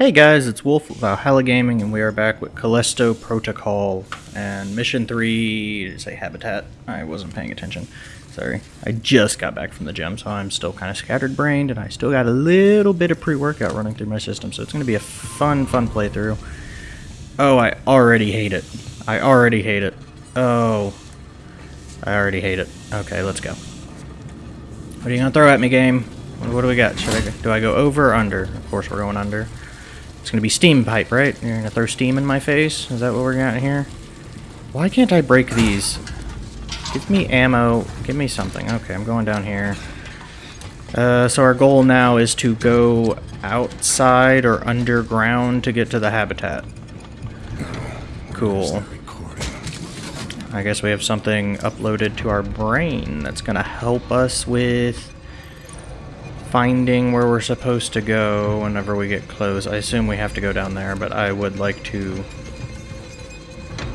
Hey guys, it's Wolf of Valhalla Gaming, and we are back with Callisto Protocol and Mission 3, say Habitat? I wasn't paying attention. Sorry. I just got back from the gym, so I'm still kind of scattered brained, and I still got a little bit of pre workout running through my system, so it's going to be a fun, fun playthrough. Oh, I already hate it. I already hate it. Oh. I already hate it. Okay, let's go. What are you going to throw at me, game? What do we got? Should I do I go over or under? Of course, we're going under. It's gonna be steam pipe, right? You're gonna throw steam in my face? Is that what we're got here? Why can't I break these? Give me ammo. Give me something. Okay, I'm going down here. Uh, so our goal now is to go outside or underground to get to the habitat. Cool. I guess we have something uploaded to our brain that's gonna help us with finding where we're supposed to go whenever we get close. I assume we have to go down there, but I would like to...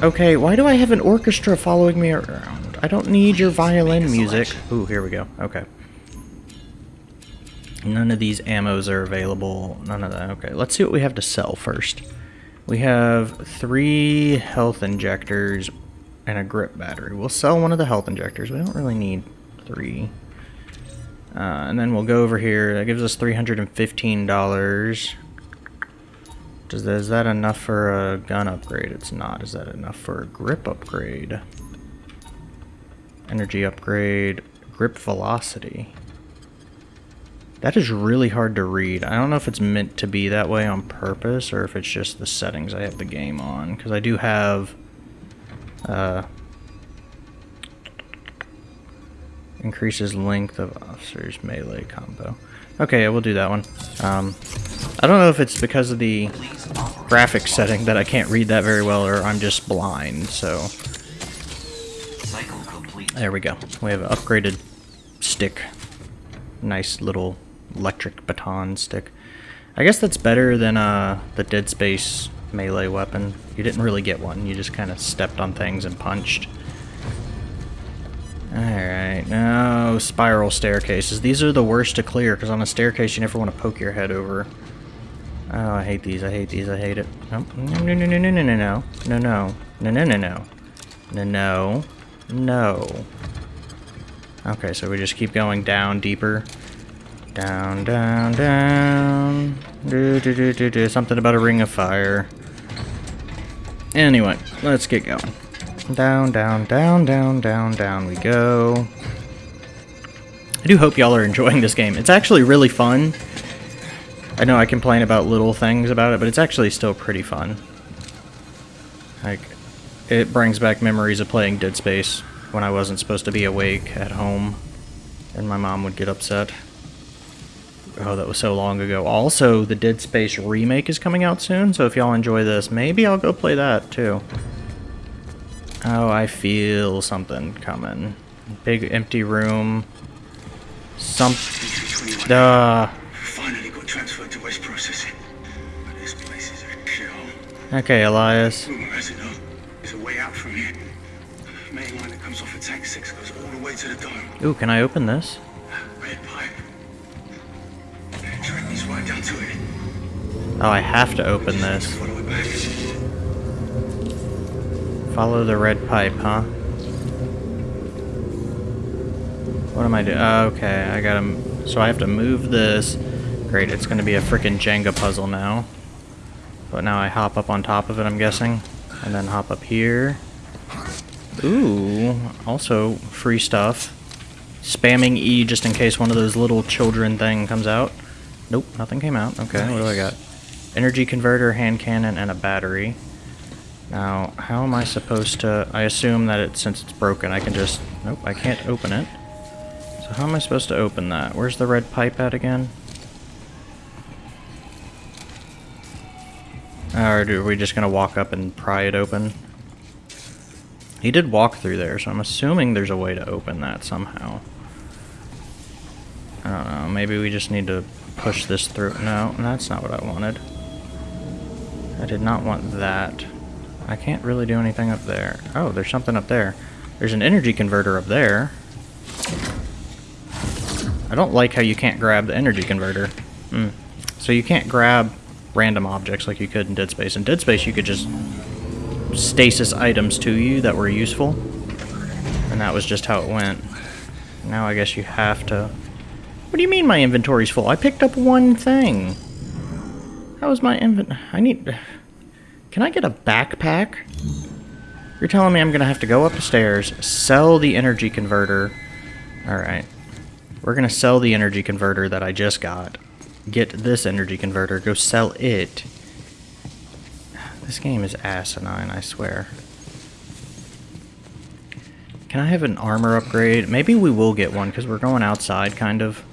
Okay, why do I have an orchestra following me around? I don't need your violin music. Ooh, here we go. Okay. None of these ammos are available. None of that. Okay, let's see what we have to sell first. We have three health injectors and a grip battery. We'll sell one of the health injectors. We don't really need three. Uh, and then we'll go over here. That gives us $315. Does is that enough for a gun upgrade? It's not. Is that enough for a grip upgrade? Energy upgrade. Grip velocity. That is really hard to read. I don't know if it's meant to be that way on purpose or if it's just the settings I have the game on. Because I do have... Uh, Increases length of officer's melee combo. Okay, we'll do that one. Um, I don't know if it's because of the graphics setting that I can't read that very well or I'm just blind, so... There we go. We have an upgraded stick. Nice little electric baton stick. I guess that's better than uh, the Dead Space melee weapon. You didn't really get one. You just kind of stepped on things and punched. Alright, now spiral staircases. These are the worst to clear, because on a staircase you never want to poke your head over. Oh, I hate these, I hate these, I hate it. No, no, no, no, no, no, no, no, no, no, no, no, no, no, no, no, no. Okay, so we just keep going down deeper. Down, down, down. Do, do, do, do, do. Something about a ring of fire. Anyway, let's get going. Down, down, down, down, down, down we go. I do hope y'all are enjoying this game. It's actually really fun. I know I complain about little things about it, but it's actually still pretty fun. Like, it brings back memories of playing Dead Space when I wasn't supposed to be awake at home, and my mom would get upset. Oh, that was so long ago. Also, the Dead Space remake is coming out soon, so if y'all enjoy this, maybe I'll go play that, too. Oh, I feel something coming. Big empty room. Some. Uh. Finally got transferred to West Processing. But this place is a shithole. Okay, Elias. Rumor has it though, there's a way out from here. Main line that comes off of Tank 6 goes all the way to the dome. Ooh, can I open this? Red pipe. Track right down to it. Oh, I have to open this. Follow it back. Follow the red pipe, huh? What am I doing? Oh, uh, okay, I gotta... So I have to move this. Great, it's gonna be a freaking Jenga puzzle now. But now I hop up on top of it, I'm guessing. And then hop up here. Ooh, also free stuff. Spamming E just in case one of those little children thing comes out. Nope, nothing came out. Okay, what do I got? Energy converter, hand cannon, and a battery. Now, how am I supposed to... I assume that it, since it's broken, I can just... Nope, I can't open it. So how am I supposed to open that? Where's the red pipe at again? Or are we just going to walk up and pry it open? He did walk through there, so I'm assuming there's a way to open that somehow. I don't know, maybe we just need to push this through. No, that's not what I wanted. I did not want that. I can't really do anything up there. Oh, there's something up there. There's an energy converter up there. I don't like how you can't grab the energy converter. Hmm. So you can't grab random objects like you could in Dead Space. In Dead Space, you could just stasis items to you that were useful, and that was just how it went. Now I guess you have to... What do you mean my inventory's full? I picked up one thing. How was my invent... I need... Can I get a backpack? You're telling me I'm going to have to go up the stairs, sell the energy converter. Alright. We're going to sell the energy converter that I just got. Get this energy converter, go sell it. This game is asinine, I swear. Can I have an armor upgrade? Maybe we will get one, because we're going outside, kind of.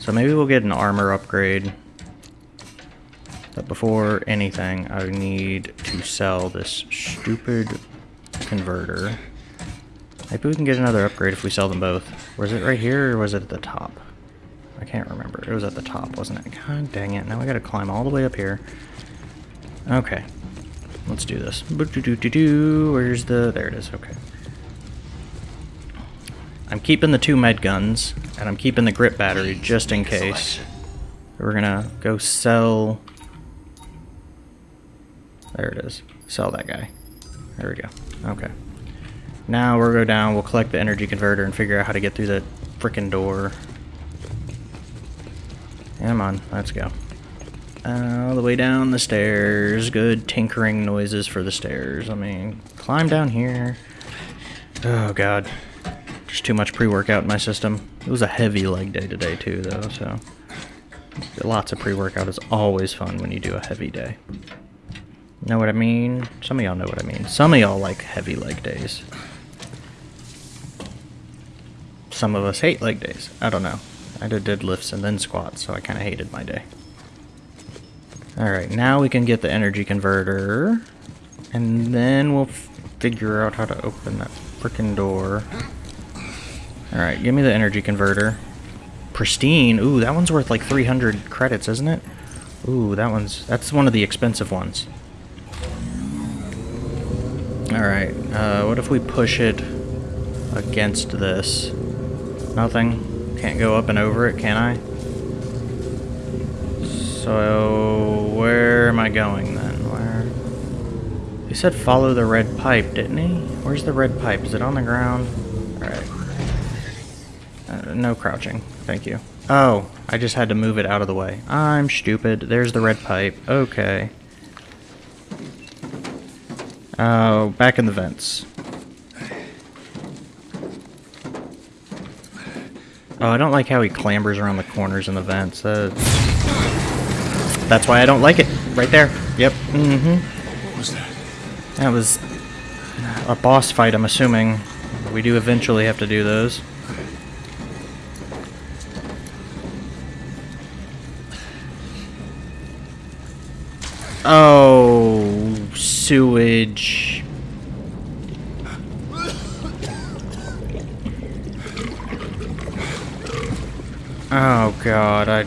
So maybe we'll get an armor upgrade. But before anything, I need to sell this stupid converter. Maybe we can get another upgrade if we sell them both. Was it right here, or was it at the top? I can't remember. It was at the top, wasn't it? God dang it. Now I gotta climb all the way up here. Okay. Let's do this. Where's the... There it is. Okay. I'm keeping the two med guns, and I'm keeping the grip battery just in case. We're gonna go sell... There it is. Sell that guy. There we go. Okay. Now we'll go down, we'll collect the energy converter and figure out how to get through that freaking door. Come on, let's go. All the way down the stairs. Good tinkering noises for the stairs. I mean, climb down here. Oh god. Just too much pre-workout in my system. It was a heavy leg day today too though, so... Lots of pre-workout is always fun when you do a heavy day. Know what I mean? Some of y'all know what I mean. Some of y'all like heavy leg days. Some of us hate leg days. I don't know. I did deadlifts and then squats, so I kind of hated my day. Alright, now we can get the energy converter. And then we'll figure out how to open that freaking door. Alright, give me the energy converter. Pristine. Ooh, that one's worth like 300 credits, isn't it? Ooh, that one's... That's one of the expensive ones. Alright, uh, what if we push it against this? Nothing? Can't go up and over it, can I? So, where am I going then? Where? He said follow the red pipe, didn't he? Where's the red pipe? Is it on the ground? Alright. Uh, no crouching. Thank you. Oh, I just had to move it out of the way. I'm stupid. There's the red pipe. Okay. Oh, back in the vents. Oh, I don't like how he clambers around the corners in the vents. Uh, that's why I don't like it. Right there. Yep. Mm-hmm. What was that? That was a boss fight, I'm assuming. We do eventually have to do those. Oh, sewage. Oh god, I...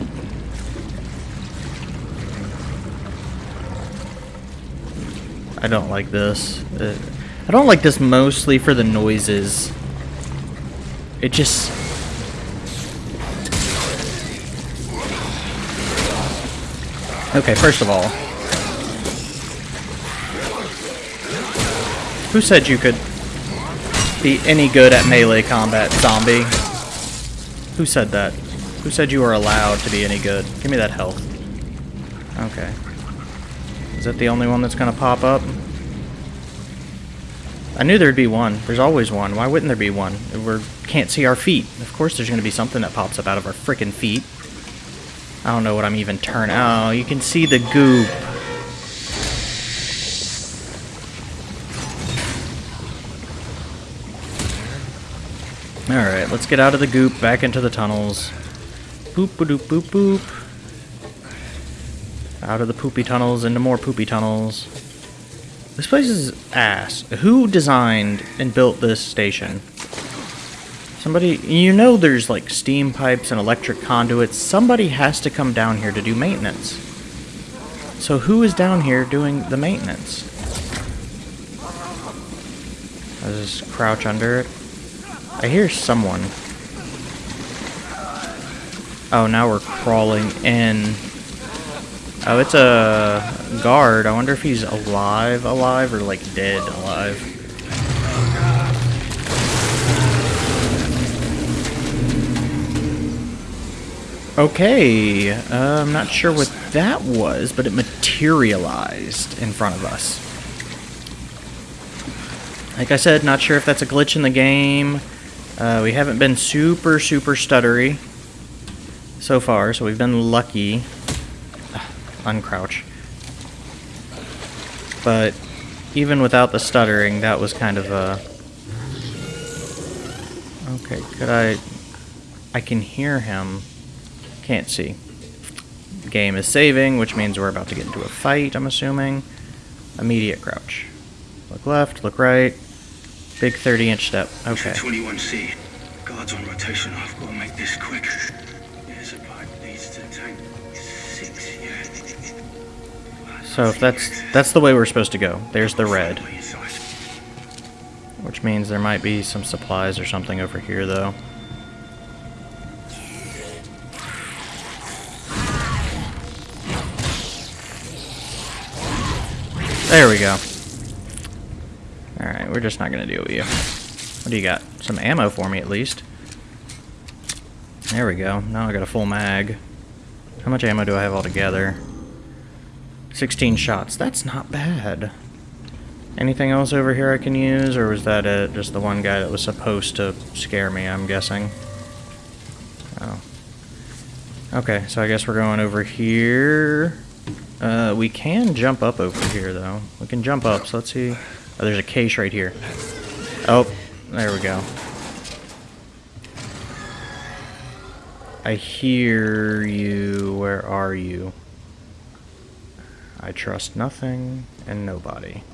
I don't like this. Uh, I don't like this mostly for the noises. It just... Okay, first of all, Who said you could be any good at melee combat, zombie? Who said that? Who said you were allowed to be any good? Give me that health. Okay. Is that the only one that's gonna pop up? I knew there'd be one. There's always one. Why wouldn't there be one? We can't see our feet. Of course there's gonna be something that pops up out of our freaking feet. I don't know what I'm even turning. Oh, you can see the goop. Let's get out of the goop, back into the tunnels. Boop ba doop boop boop. Out of the poopy tunnels into more poopy tunnels. This place is ass. Who designed and built this station? Somebody, you know there's like steam pipes and electric conduits. Somebody has to come down here to do maintenance. So who is down here doing the maintenance? I just crouch under it. I hear someone. Oh, now we're crawling in. Oh, it's a guard. I wonder if he's alive, alive, or like dead, alive. Okay, uh, I'm not sure what that was, but it materialized in front of us. Like I said, not sure if that's a glitch in the game. Uh, we haven't been super, super stuttery so far, so we've been lucky. uncrouch. But even without the stuttering, that was kind of a... Okay, could I... I can hear him. Can't see. Game is saving, which means we're about to get into a fight, I'm assuming. Immediate crouch. Look left, look right. Big 30 inch step. Okay. 21C. Guards on rotation. I've got to make this quick. Here's a pipe leads to tank six, yeah. So if that's that's the way we're supposed to go. There's the red. Which means there might be some supplies or something over here though. There we go. Alright, we're just not gonna deal with you. What do you got? Some ammo for me at least. There we go. Now I got a full mag. How much ammo do I have altogether? 16 shots. That's not bad. Anything else over here I can use, or was that it? Just the one guy that was supposed to scare me, I'm guessing. Oh. Okay, so I guess we're going over here. Uh, we can jump up over here, though. We can jump up, so let's see. Oh, there's a case right here. Oh, there we go. I hear you. Where are you? I trust nothing and nobody.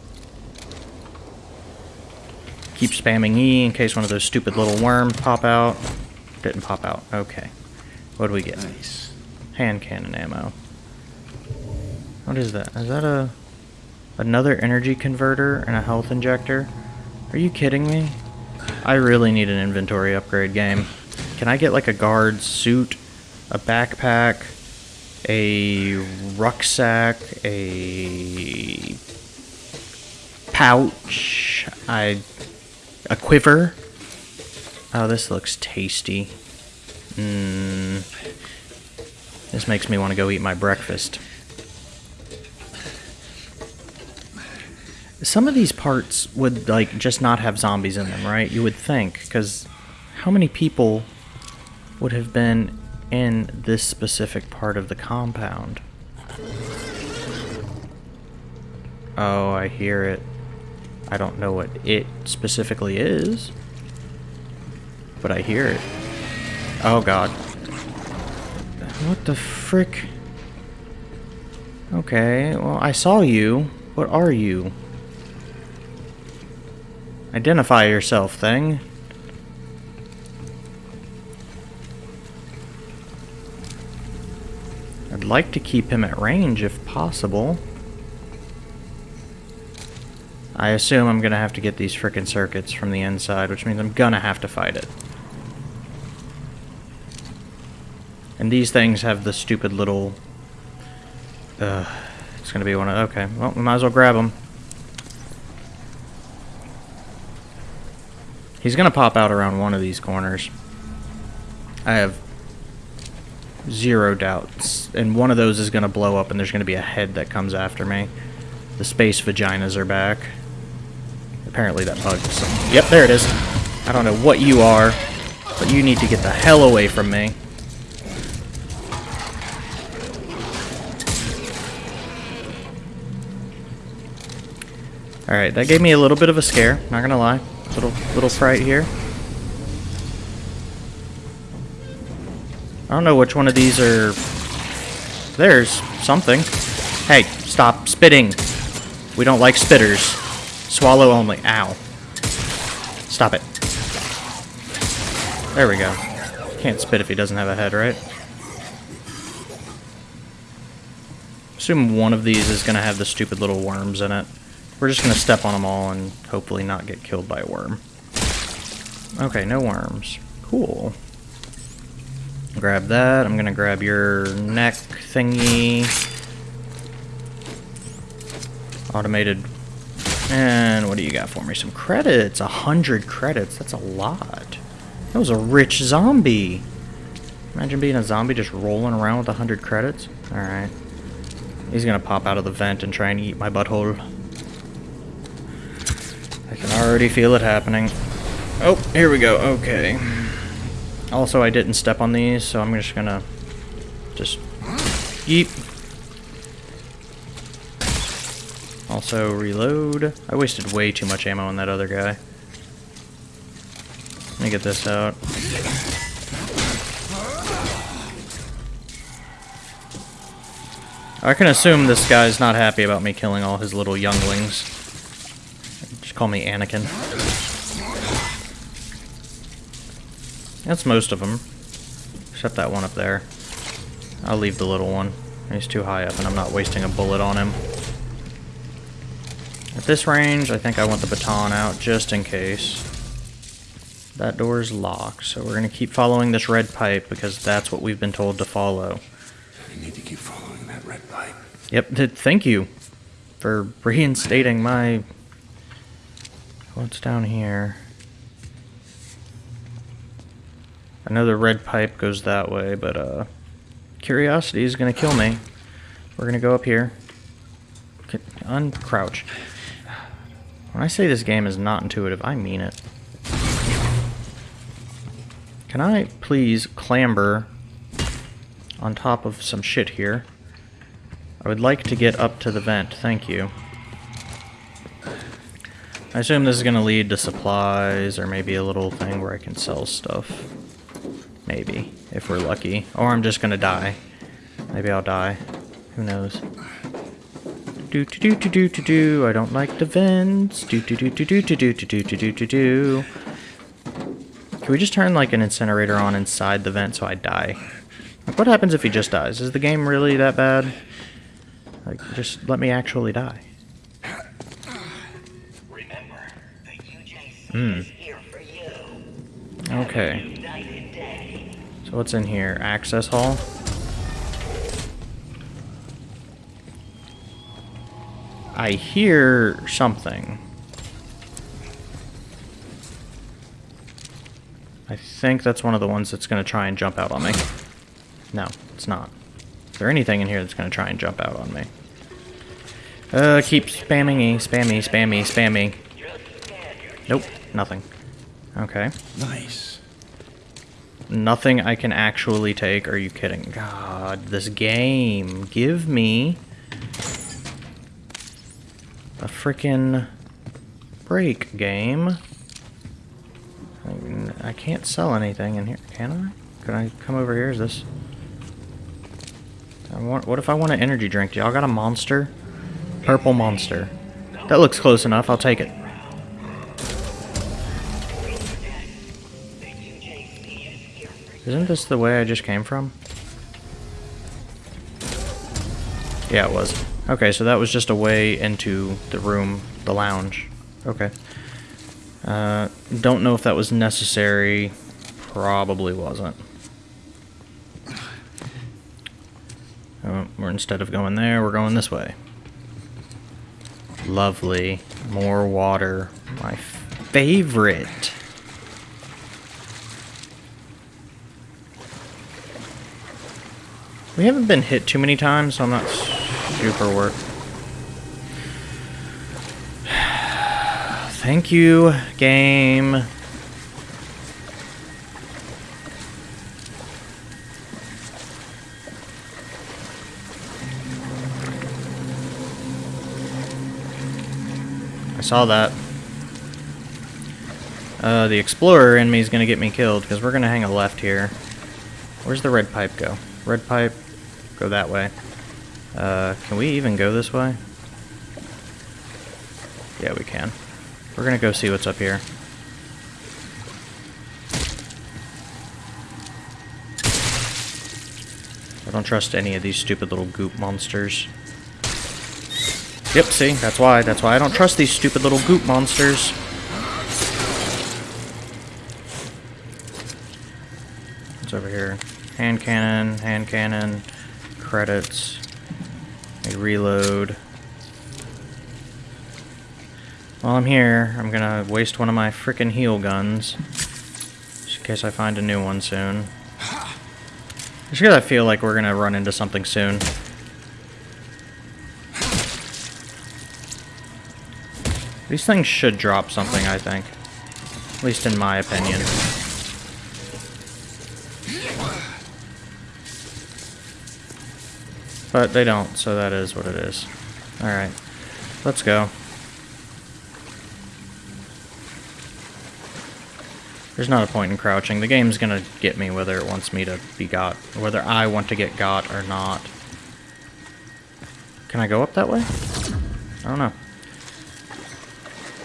Keep spamming E in case one of those stupid little worms pop out. Didn't pop out. Okay. What do we get? Nice. Hand cannon ammo. What is that? Is that a another energy converter and a health injector? Are you kidding me? I really need an inventory upgrade game. Can I get like a guard suit, a backpack, a rucksack, a pouch, I a quiver? Oh, this looks tasty. Mmm. This makes me want to go eat my breakfast. Some of these parts would like just not have zombies in them, right? You would think, because how many people would have been in this specific part of the compound? Oh, I hear it. I don't know what it specifically is, but I hear it. Oh god. What the frick? Okay, well, I saw you. What are you? Identify yourself, thing. I'd like to keep him at range if possible. I assume I'm gonna have to get these frickin' circuits from the inside, which means I'm gonna have to fight it. And these things have the stupid little... Uh, it's gonna be one of... Okay, well, we might as well grab them. He's gonna pop out around one of these corners. I have zero doubts. And one of those is gonna blow up and there's gonna be a head that comes after me. The space vaginas are back. Apparently that bug is some- Yep, there it is. I don't know what you are, but you need to get the hell away from me. Alright, that gave me a little bit of a scare, not gonna lie. Little little fright here. I don't know which one of these are... There's something. Hey, stop spitting. We don't like spitters. Swallow only. Ow. Stop it. There we go. Can't spit if he doesn't have a head, right? Assume one of these is going to have the stupid little worms in it. We're just going to step on them all and hopefully not get killed by a worm. Okay, no worms. Cool. Grab that. I'm going to grab your neck thingy. Automated. And what do you got for me? Some credits. A hundred credits. That's a lot. That was a rich zombie. Imagine being a zombie just rolling around with a hundred credits. Alright. He's gonna pop out of the vent and try and eat my butthole. I can already feel it happening. Oh, here we go. Okay. Also, I didn't step on these, so I'm just gonna just eat. Also, reload. I wasted way too much ammo on that other guy. Let me get this out. I can assume this guy's not happy about me killing all his little younglings. Call me Anakin. That's most of them. Except that one up there. I'll leave the little one. He's too high up and I'm not wasting a bullet on him. At this range, I think I want the baton out just in case. That door is locked, so we're going to keep following this red pipe because that's what we've been told to follow. I need to keep following that red pipe. Yep, th- thank you for reinstating my... What's down here? I know the red pipe goes that way, but uh, curiosity is going to kill me. We're going to go up here. Uncrouch. When I say this game is not intuitive, I mean it. Can I please clamber on top of some shit here? I would like to get up to the vent, thank you. I assume this is going to lead to supplies or maybe a little thing where I can sell stuff. Maybe, if we're lucky. Or I'm just going to die. Maybe I'll die. Who knows? Do to do to do to do. I don't like the vents. Do to do to do to do to do to do to do. Can we just turn like an incinerator on inside the vent so I die? Like, what happens if he just dies? Is the game really that bad? Like, just let me actually die. Hmm. is here for you. Okay. So what's in here? Access hall? I hear something. I think that's one of the ones that's going to try and jump out on me. No, it's not. Is there anything in here that's going to try and jump out on me? Uh, keep spamming E, spammy, spammy, spammy. Nope, nothing. Okay. Nice. Nothing I can actually take. Are you kidding? God, this game. Give me a freaking break game. I, mean, I can't sell anything in here, can I? Can I come over here? Is this? I want. What if I want an energy drink? Y'all got a monster? Purple monster. That looks close enough. I'll take it. Isn't this the way I just came from? Yeah, it was. Okay, so that was just a way into the room, the lounge. Okay. Uh, don't know if that was necessary. Probably wasn't. Oh, we're instead of going there, we're going this way. Lovely. More water. My favorite. We haven't been hit too many times, so I'm not super worried. Thank you, game. I saw that. Uh, the explorer in me is gonna get me killed because we're gonna hang a left here. Where's the red pipe go? Red pipe, go that way. Uh, can we even go this way? Yeah, we can. We're gonna go see what's up here. I don't trust any of these stupid little goop monsters. Yep, see, that's why. That's why I don't trust these stupid little goop monsters. What's over here? Hand cannon, hand cannon, credits, I reload. While I'm here, I'm gonna waste one of my frickin' heal guns. Just in case I find a new one soon. Just because I feel like we're gonna run into something soon. These things should drop something, I think. At least in my opinion. But they don't, so that is what it is. Alright. Let's go. There's not a point in crouching. The game's gonna get me whether it wants me to be got, whether I want to get got or not. Can I go up that way? I don't know.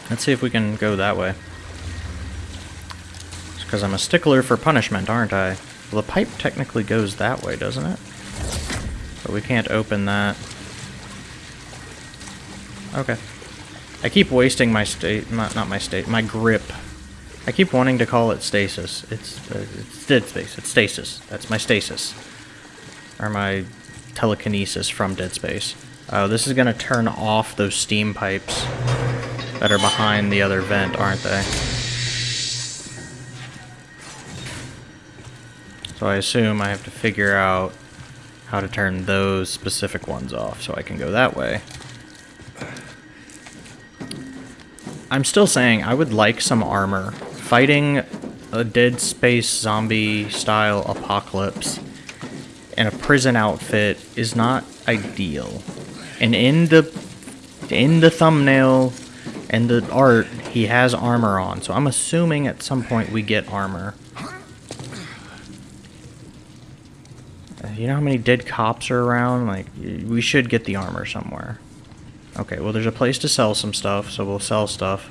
Let's see if we can go that way. It's because I'm a stickler for punishment, aren't I? Well, the pipe technically goes that way, doesn't it? But we can't open that. Okay. I keep wasting my state, not, not my state, my grip. I keep wanting to call it stasis. It's, uh, it's dead space. It's stasis. That's my stasis. Or my telekinesis from Dead Space. Oh, this is gonna turn off those steam pipes that are behind the other vent, aren't they? So I assume I have to figure out how to turn those specific ones off so I can go that way. I'm still saying I would like some armor. Fighting a Dead Space zombie style apocalypse in a prison outfit is not ideal. And in the in the thumbnail and the art, he has armor on. So I'm assuming at some point we get armor. You know how many dead cops are around? Like, we should get the armor somewhere. Okay, well, there's a place to sell some stuff, so we'll sell stuff.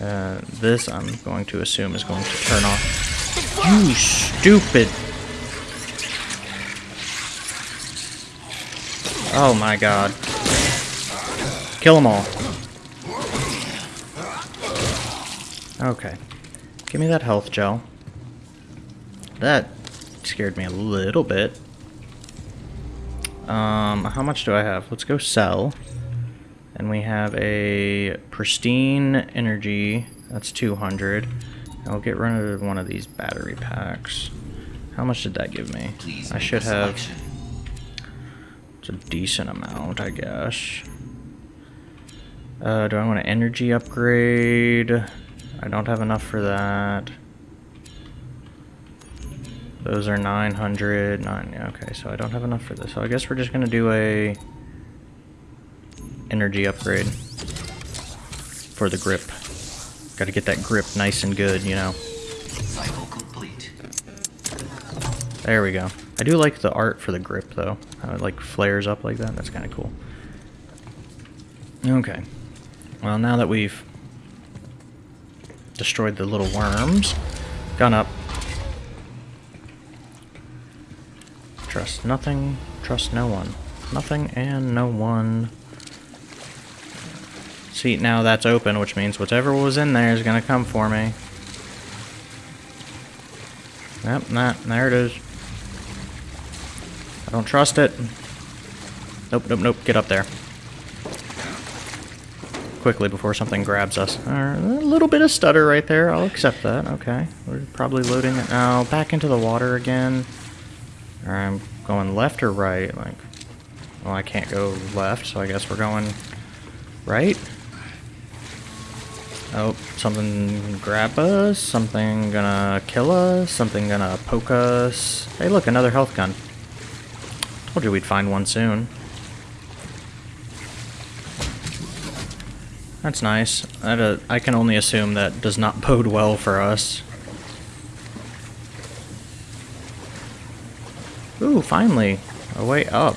Uh, this, I'm going to assume, is going to turn off. You stupid! Oh my god. Kill them all. Okay. Give me that health gel. That scared me a little bit. Um, how much do I have? Let's go sell. And we have a pristine energy. That's 200. I'll get rid of one of these battery packs. How much did that give me? Please I should have. selection. It's a decent amount, I guess. Uh, do I want an energy upgrade? I don't have enough for that. Those are 900. Nine, okay, so I don't have enough for this. So I guess we're just gonna do a energy upgrade for the grip. Got to get that grip nice and good, you know. Cycle complete. There we go. I do like the art for the grip, though. How it, like, flares up like that. That's kind of cool. Okay. Well, now that we've destroyed the little worms, gun up. Trust nothing, trust no one. Nothing and no one. See, now that's open, which means whatever was in there is going to come for me. Yep, that, there it is. I don't trust it. Nope, nope, nope, get up there. Quickly before something grabs us. A little bit of stutter right there, I'll accept that, okay. We're probably loading it now. Back into the water again. Alright, I'm going left or right? Like, well, I can't go left, so I guess we're going right. Oh, something grab us, something gonna kill us, something gonna poke us. Hey look, another health gun. Told you we'd find one soon. That's nice. That, uh, I can only assume that does not bode well for us. Ooh, finally. A way up.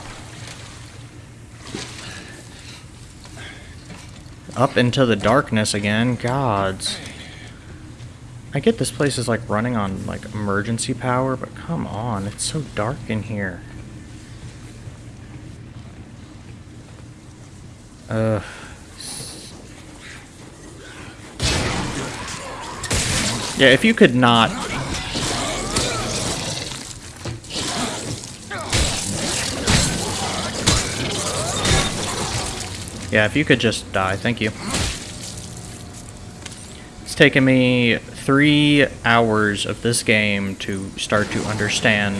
Up into the darkness again. Gods. I get this place is like running on like emergency power, but come on, it's so dark in here. Ugh. Yeah, if you could not Yeah, if you could just die, thank you. It's taken me three hours of this game to start to understand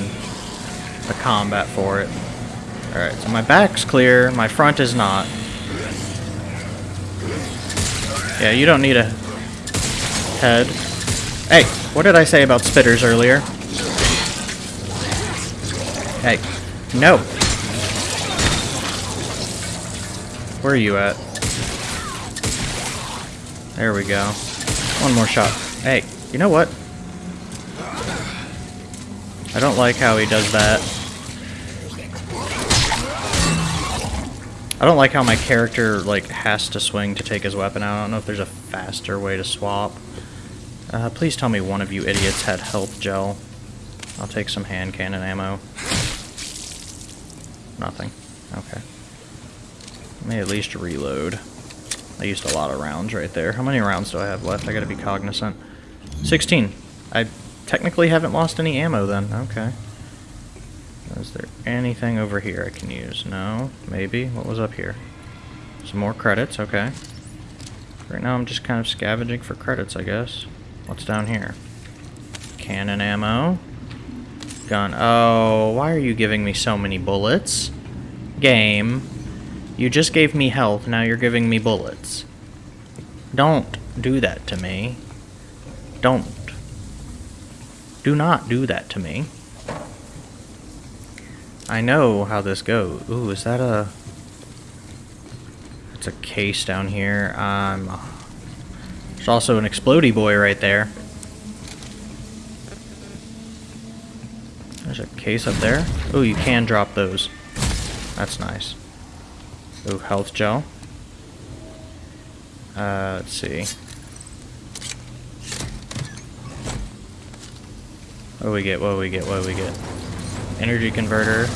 the combat for it. Alright, so my back's clear, my front is not. Yeah, you don't need a head. Hey, what did I say about spitters earlier? Hey, no. Where are you at? There we go. One more shot. Hey, you know what? I don't like how he does that. I don't like how my character like has to swing to take his weapon out. I don't know if there's a faster way to swap. Uh, please tell me one of you idiots had health gel. I'll take some hand cannon ammo. Nothing. Okay. Let me at least reload. I used a lot of rounds right there. How many rounds do I have left? I gotta be cognizant. 16. I technically haven't lost any ammo then. Okay. Is there anything over here I can use? No? Maybe? What was up here? Some more credits, okay. Right now I'm just kind of scavenging for credits, I guess. What's down here? Cannon ammo. Gun. Oh, why are you giving me so many bullets? Game. You just gave me health, now you're giving me bullets. Don't do that to me. Don't. Do not do that to me. I know how this goes. Ooh, is that a... It's a case down here. Um, there's also an explody boy right there. There's a case up there. Ooh, you can drop those. That's nice. Ooh, health gel. Uh, let's see. What do we get? What do we get? What do we get? Energy converter.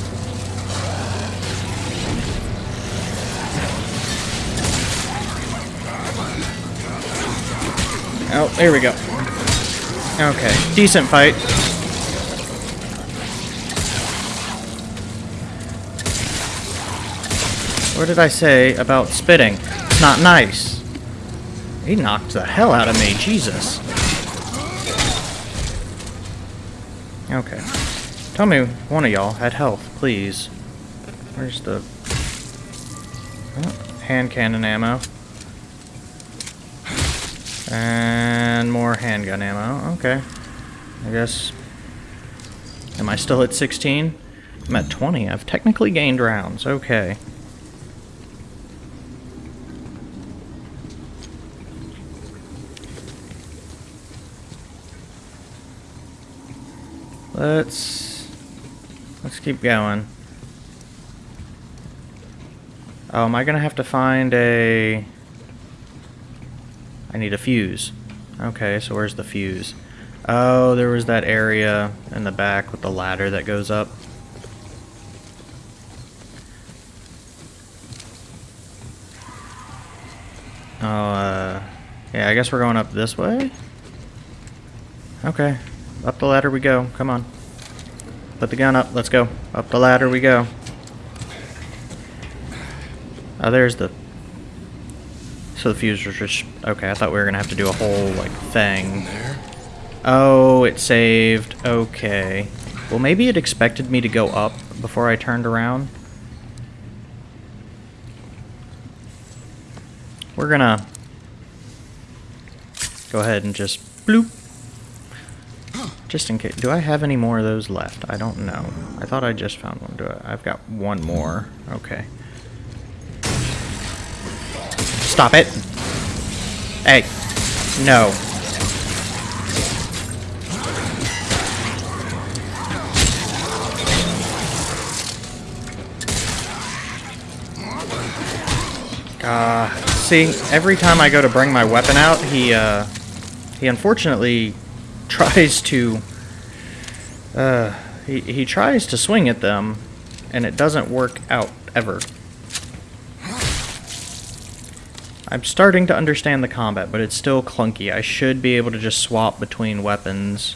Oh, there we go. Okay, decent fight. What did I say about spitting? It's not nice. He knocked the hell out of me, Jesus. Okay. Tell me one of y'all had health, please. Where's the... Oh, hand cannon ammo. And more handgun ammo. Okay. I guess... Am I still at 16? I'm at 20. I've technically gained rounds. Okay. Let's let's keep going. Oh, am I gonna have to find a? I need a fuse. Okay, so where's the fuse? Oh, there was that area in the back with the ladder that goes up. Oh, uh, yeah, I guess we're going up this way? Okay, up the ladder we go. Come on. Put the gun up. Let's go. Up the ladder we go. Oh, there's the... So the fuse was just... Okay, I thought we were going to have to do a whole, like, thing. Oh, it saved. Okay. Well, maybe it expected me to go up before I turned around. We're gonna go ahead and just bloop just in case. Do I have any more of those left? I don't know. I thought I just found one. Do I? I've got one more. Okay. Stop it. Hey. No. Uh, see, every time I go to bring my weapon out, he, uh, he unfortunately tries to uh, he, he tries to swing at them and it doesn't work out ever. I'm starting to understand the combat, but it's still clunky. I should be able to just swap between weapons.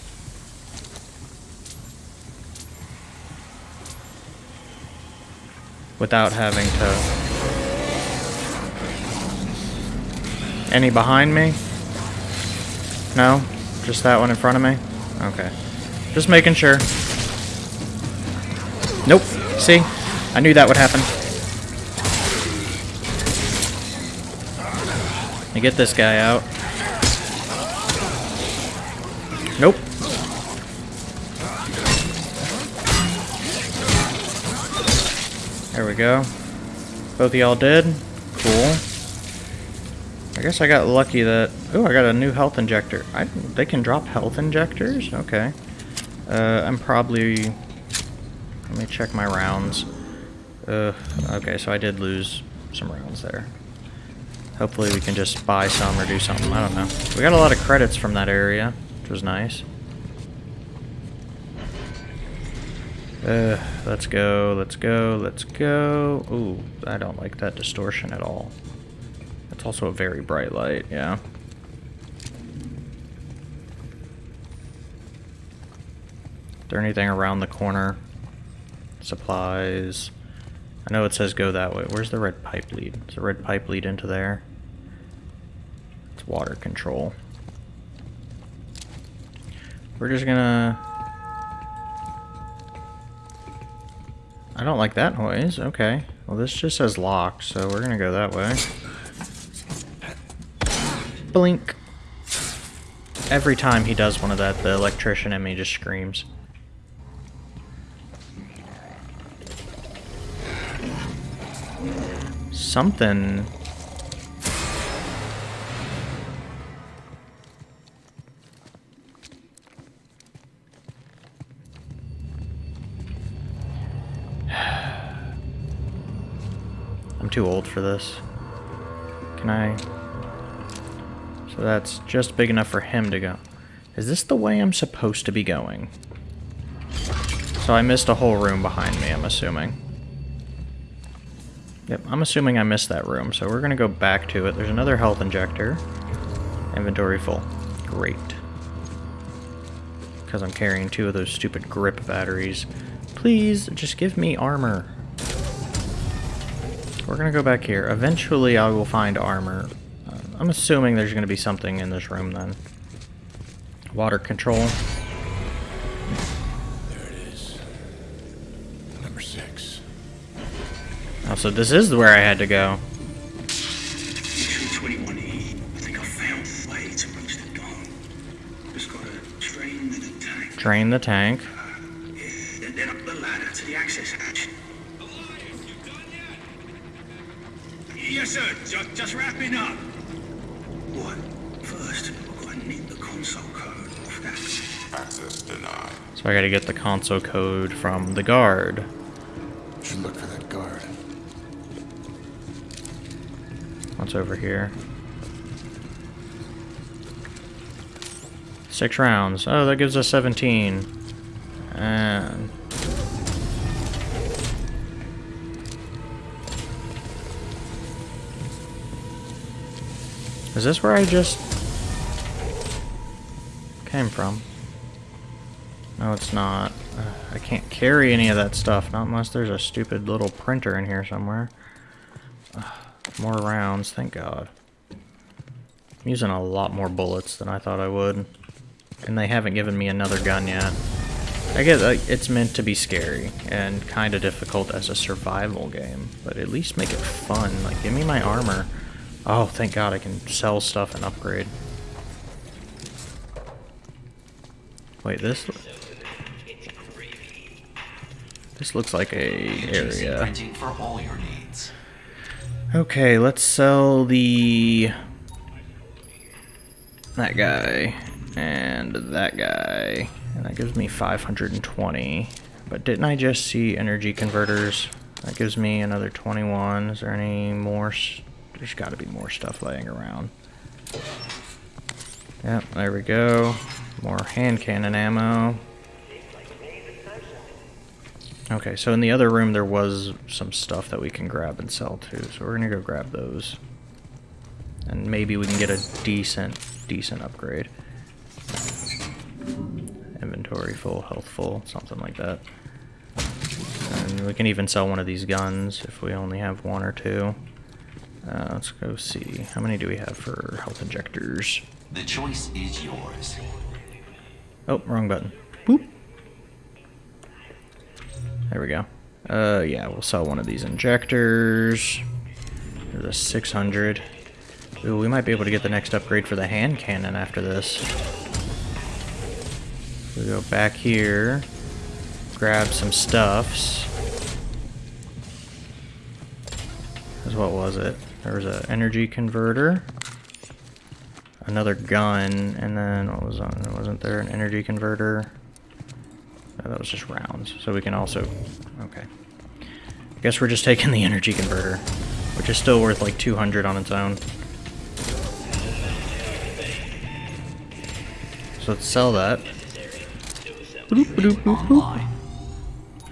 Without having to... Any behind me? No? Just that one in front of me? Okay. Just making sure. Nope. See? I knew that would happen. Me get this guy out. Nope. There we go. Both of y'all dead. Cool. I guess I got lucky that... Oh, I got a new health injector. I, they can drop health injectors? Okay. Uh, I'm probably... Let me check my rounds. Uh, okay, so I did lose some rounds there. Hopefully we can just buy some or do something. I don't know. We got a lot of credits from that area, which was nice. Uh, let's go, let's go, let's go. Ooh, I don't like that distortion at all. It's also a very bright light, yeah. Is there anything around the corner? Supplies. I know it says go that way. Where's the red pipe lead? Does the red pipe lead into there? It's water control. We're just gonna... I don't like that noise. Okay. Well, this just says locked, so we're gonna go that way. Blink. Every time he does one of that, the electrician in me just screams. Something... I'm too old for this. Can I... So that's just big enough for him to go. Is this the way I'm supposed to be going? So I missed a whole room behind me, I'm assuming. Yep, I'm assuming I missed that room, so we're gonna go back to it. There's another health injector. Inventory full. Great. Because I'm carrying two of those stupid grip batteries. Please, just give me armor. We're gonna go back here. Eventually I will find armor. I'm assuming there's gonna be something in this room then. Water control. There it is. Number six. Oh, so this is where I had to go. Drain 21E. I So I gotta get the console code from the guard. Should look for that guard. What's over here? Six rounds. Oh, that gives us 17. And... Is this where I just came from? No, it's not. Uh, I can't carry any of that stuff, not unless there's a stupid little printer in here somewhere. More rounds, thank God. I'm using a lot more bullets than I thought I would. And they haven't given me another gun yet. I guess like, it's meant to be scary and kind of difficult as a survival game, but at least make it fun. Like, give me my armor. Oh, thank God I can sell stuff and upgrade. Wait, this... This looks like a area. Okay, let's sell the that guy and that guy. And that gives me 520. But didn't I just see energy converters? That gives me another 21. Is there any more? There's got to be more stuff laying around. Yep, there we go. More hand cannon ammo. Okay, so in the other room there was some stuff that we can grab and sell too, so we're gonna go grab those. And maybe we can get a decent, decent upgrade. Inventory full, health full, something like that. And we can even sell one of these guns if we only have one or two. Uh, let's go see. How many do we have for health injectors? The choice is yours. Oh, wrong button. Boop. There we go. Uh, yeah, we'll sell one of these injectors. There's a 600. Ooh, we might be able to get the next upgrade for the hand cannon after this. We go back here, grab some stuffs. 'Cause what was it? There was an energy converter, another gun, and then what was on? Wasn't there an energy converter? That was just rounds. So we can also, okay. I guess we're just taking the energy converter, which is still worth like 200 on its own. So let's sell that.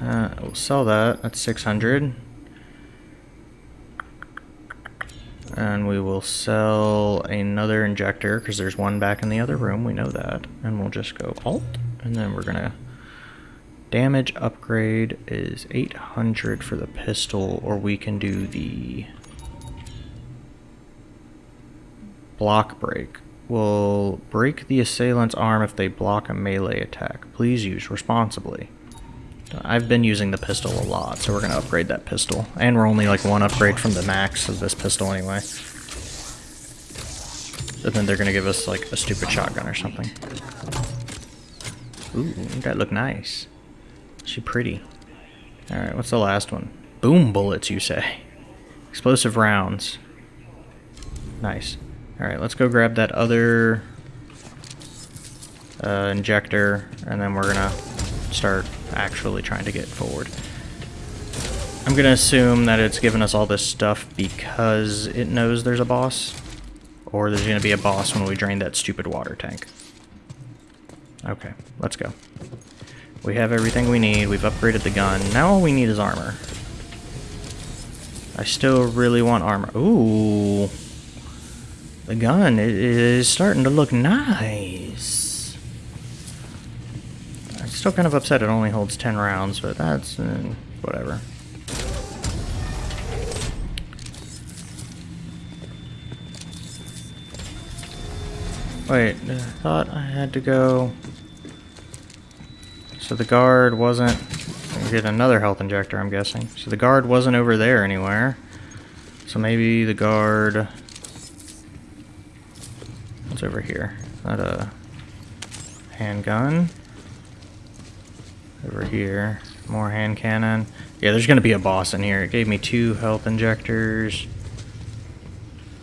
Uh, we'll sell that. That's 600. And we will sell another injector because there's one back in the other room. We know that. And we'll just go alt. And then we're going to. Damage upgrade is 800 for the pistol, or we can do the block break. Will break the assailant's arm if they block a melee attack. Please use responsibly. I've been using the pistol a lot, so we're going to upgrade that pistol. And we're only like one upgrade from the max of this pistol anyway. And then they're going to give us like a stupid shotgun or something. Ooh, that look nice. She pretty. Alright, what's the last one? Boom bullets, you say. Explosive rounds. Nice. Alright, let's go grab that other uh, injector, and then we're gonna start actually trying to get forward. I'm gonna assume that it's given us all this stuff because it knows there's a boss, or there's gonna be a boss when we drain that stupid water tank. Okay, let's go. We have everything we need, we've upgraded the gun, now all we need is armor. I still really want armor. Ooh. The gun is starting to look nice. I'm still kind of upset it only holds 10 rounds, but that's uh, whatever. Wait, I thought I had to go. So the guard wasn't. Get another health injector, I'm guessing. So the guard wasn't over there anywhere. So maybe the guard. What's over here? Not a handgun. Over here, more hand cannon. Yeah, there's gonna be a boss in here. It gave me two health injectors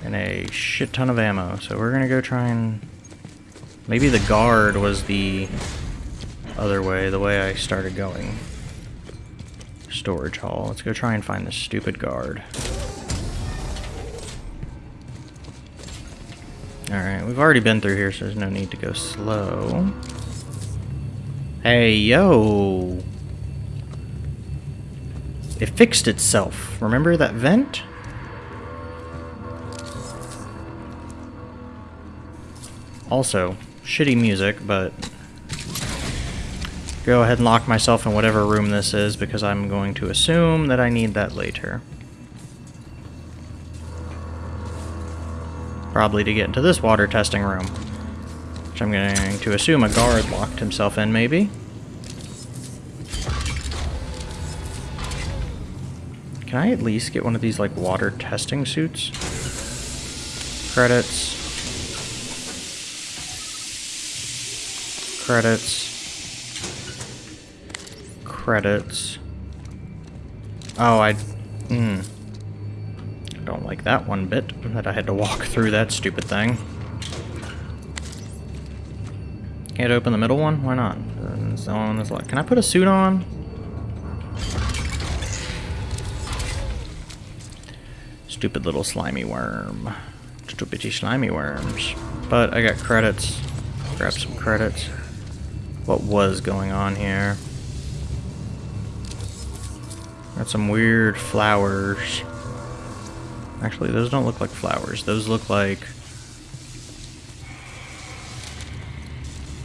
and a shit ton of ammo. So we're gonna go try and. Maybe the guard was the other way, the way I started going. Storage hall. Let's go try and find this stupid guard. Alright, we've already been through here, so there's no need to go slow. Hey, yo! It fixed itself. Remember that vent? Also, shitty music, but go ahead and lock myself in whatever room this is because I'm going to assume that I need that later. Probably to get into this water testing room. Which I'm going to assume a guard locked himself in, maybe. Can I at least get one of these, like, water testing suits? Credits. Credits. Credits. Oh, I... Hmm. I don't like that one bit, that I had to walk through that stupid thing. Can't open the middle one? Why not? It's the one that's. Can I put a suit on? Stupid little slimy worm. Stupid slimy worms. But I got credits. Grab some credits. What was going on here? Got some weird flowers. Actually, those don't look like flowers. Those look like...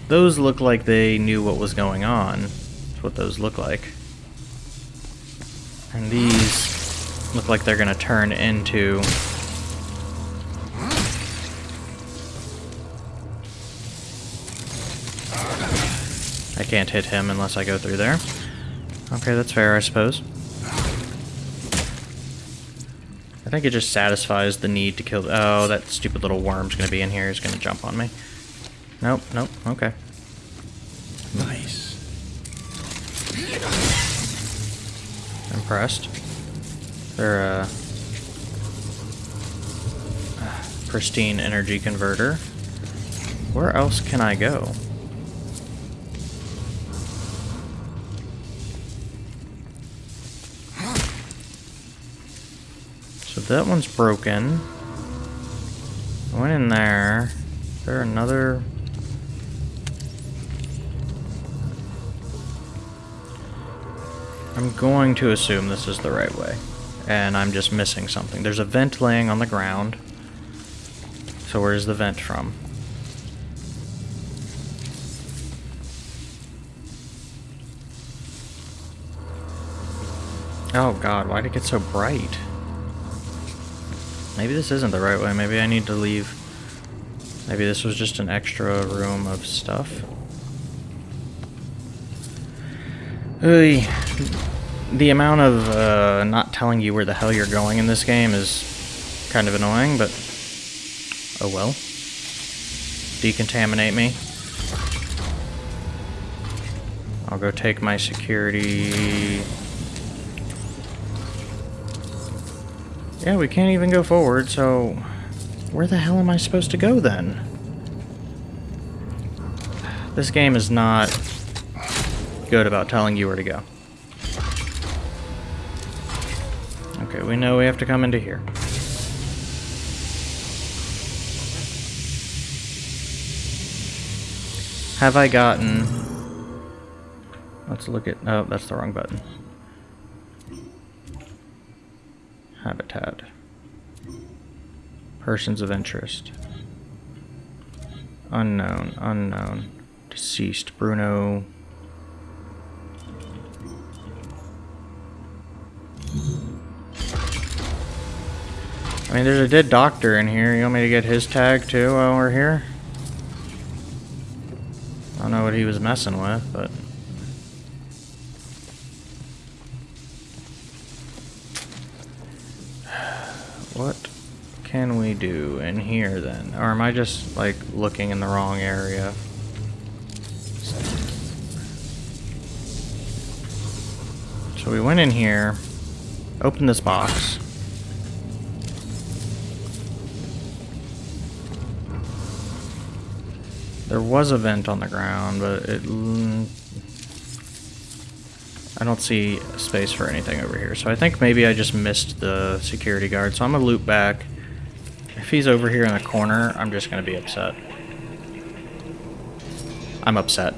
Those look like they knew what was going on. That's what those look like. And these look like they're going to turn into... I can't hit him unless I go through there. Okay, that's fair, I suppose. Think it just satisfies the need to kill... Oh, that stupid little worm's gonna be in here. He's gonna jump on me. Nope, nope, okay. Nice. Impressed. They're uh, a pristine energy converter. Where else can I go? That one's broken. I went in there. Is there another... I'm going to assume this is the right way. And I'm just missing something. There's a vent laying on the ground. So where's the vent from? Oh god, why'd it get so bright? Maybe this isn't the right way. Maybe I need to leave. Maybe this was just an extra room of stuff. The amount of uh, not telling you where the hell you're going in this game is kind of annoying, but oh well. Decontaminate me. I'll go take my security. Yeah, we can't even go forward, so where the hell am I supposed to go then? This game is not good about telling you where to go. Okay, we know we have to come into here. Have I gotten... Let's look at... Oh, that's the wrong button. Habitat. Persons of interest. Unknown, unknown. Deceased. Bruno... I mean, there's a dead doctor in here. You want me to get his tag too while we're here? I don't know what he was messing with, but... What can we do in here then? Or am I just, like, looking in the wrong area? So we went in here, opened this box. There was a vent on the ground, but it... I don't see space for anything over here. So I think maybe I just missed the security guard. So I'm going to loop back. If he's over here in the corner, I'm just going to be upset. I'm upset.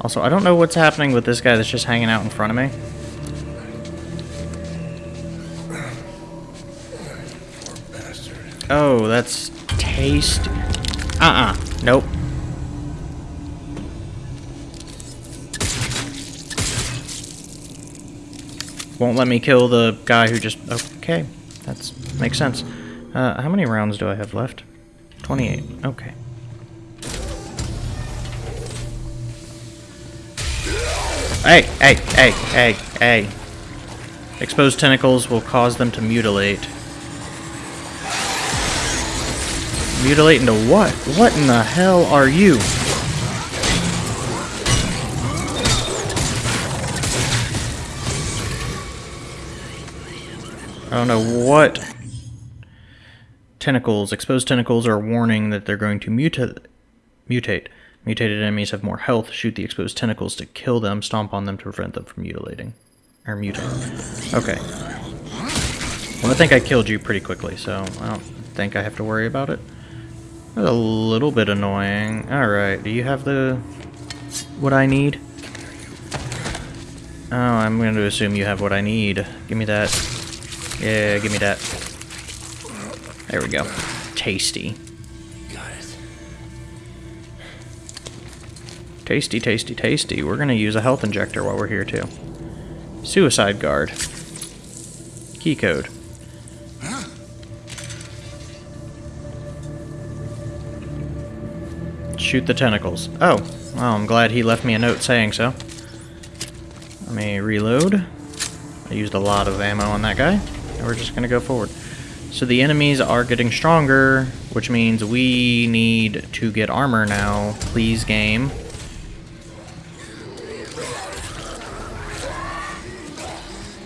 Also, I don't know what's happening with this guy that's just hanging out in front of me. Oh, that's taste. Uh-uh. Nope. Won't let me kill the guy who just... Okay. That's... Makes sense. Uh, how many rounds do I have left? 28. Okay. Hey, hey, hey, hey, hey. Exposed tentacles will cause them to mutilate. Mutilate into what? What in the hell are you? I don't know what tentacles. Exposed tentacles are warning that they're going to muta mutate. Mutated enemies have more health. Shoot the exposed tentacles to kill them. Stomp on them to prevent them from mutilating. Or mutating. Okay. Well, I think I killed you pretty quickly, so I don't think I have to worry about it. That's a little bit annoying. Alright, do you have the... what I need? Oh, I'm going to assume you have what I need. Give me that. Yeah, give me that. There we go. Tasty. Got it. Tasty, tasty, tasty. We're going to use a health injector while we're here, too. Suicide guard. Key code. Shoot the tentacles. Oh, well, I'm glad he left me a note saying so. Let me reload. I used a lot of ammo on that guy. And we're just gonna go forward. So the enemies are getting stronger, which means we need to get armor now. Please, game.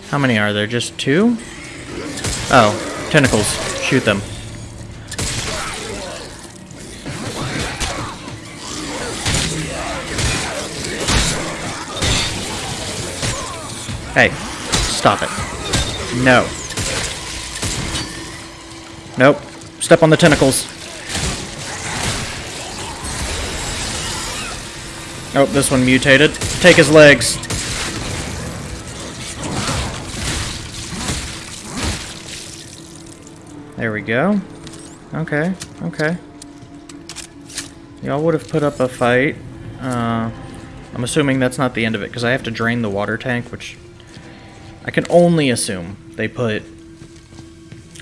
How many are there? Just two? Oh, tentacles. Shoot them. Hey, stop it. No. Nope. Step on the tentacles. Oh, this one mutated. Take his legs. There we go. Okay, okay. Y'all would have put up a fight. Uh, I'm assuming that's not the end of it, because I have to drain the water tank, which I can only assume they put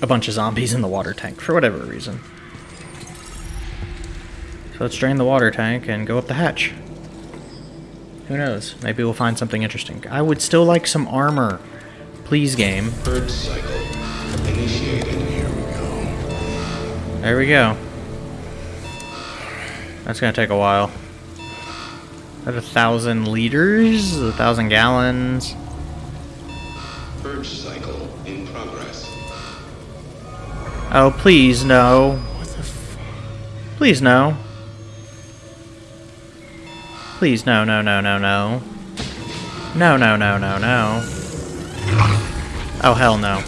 a bunch of zombies in the water tank, for whatever reason. So let's drain the water tank and go up the hatch. Who knows? Maybe we'll find something interesting. I would still like some armor. Please, game. Purge cycle initiated. Here we go. There we go. That's gonna take a while. At a thousand liters? A thousand gallons? Purge cycle. Oh, please, no. What the f- Please, no. Please, no, no, no, no, no. No, no, no, no, no. Oh, hell no.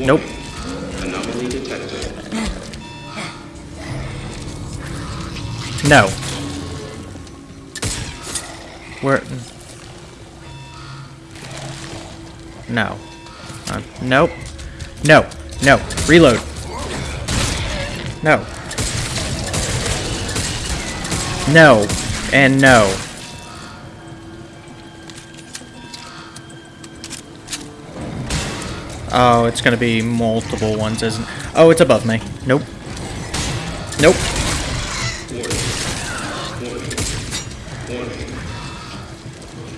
Nope. Anomaly detected. No. Where? No. Uh, nope. No. No. Reload. No. No. And no. Oh, it's gonna be multiple ones, isn't Oh, it's above me. Nope. Nope.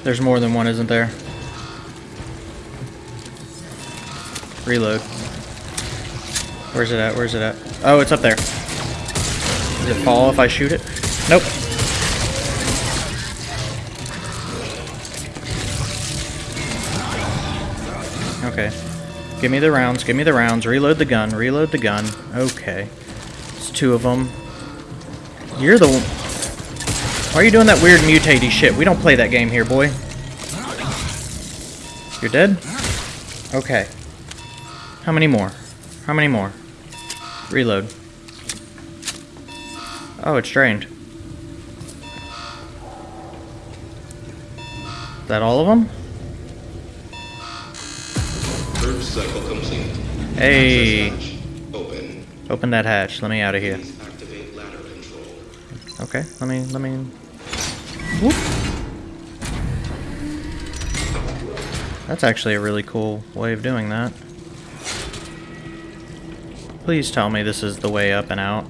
There's more than one, isn't there? Reload. Where's it at? Where's it at? Oh, it's up there. Does it fall if I shoot it? Nope. Okay. Give me the rounds, give me the rounds. Reload the gun, reload the gun. Okay. It's two of them. You're the one. Why are you doing that weird mutatey shit? We don't play that game here, boy. You're dead? Okay. How many more? How many more? Reload. Oh, it's drained. Is that all of them? Purge cycle complete. Hey. Open. Open that hatch. Let me out of here. Please activate ladder control. Okay, let me, let me... Whoop. That's actually a really cool way of doing that. Please tell me this is the way up and out.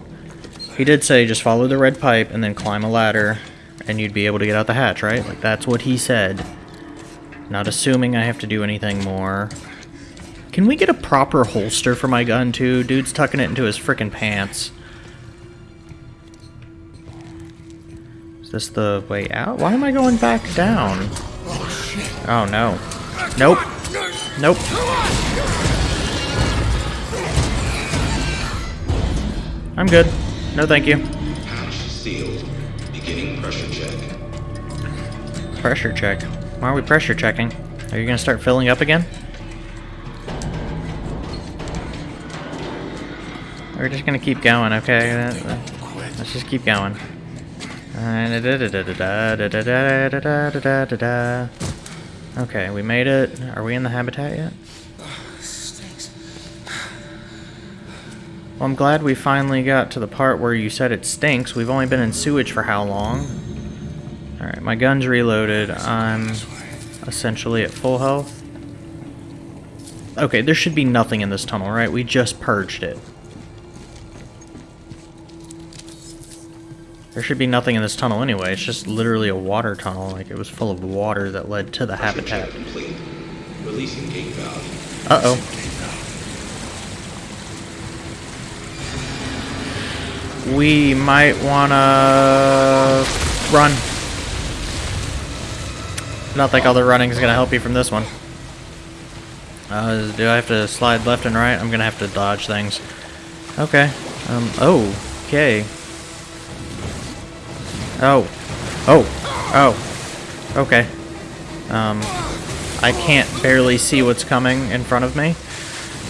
He did say just follow the red pipe and then climb a ladder and you'd be able to get out the hatch, right? Like that's what he said. Not assuming I have to do anything more. Can we get a proper holster for my gun too? Dude's tucking it into his frickin' pants. Is this the way out? Why am I going back down? Oh no. Nope. Nope. I'm good. No thank you. Hatch sealed. Beginning pressure check. Pressure check. Why are we pressure checking? Are you gonna start filling up again? We're just gonna keep going, okay? Let's just keep going. Okay, we made it. Are we in the habitat yet? Well, I'm glad we finally got to the part where you said it stinks. We've only been in sewage for how long? Alright, my gun's reloaded. I'm essentially at full health. Okay, there should be nothing in this tunnel, right? We just purged it. There should be nothing in this tunnel anyway. It's just literally a water tunnel. Like it was full of water that led to the habitat. Check complete. Releasing gate valve. Uh oh. We might wanna run. Don't think all the running is gonna help you from this one. Uh, do I have to slide left and right? I'm gonna have to dodge things. Okay. Um. Oh. Okay. Oh. Oh. Oh. Okay. Um. I can't barely see what's coming in front of me.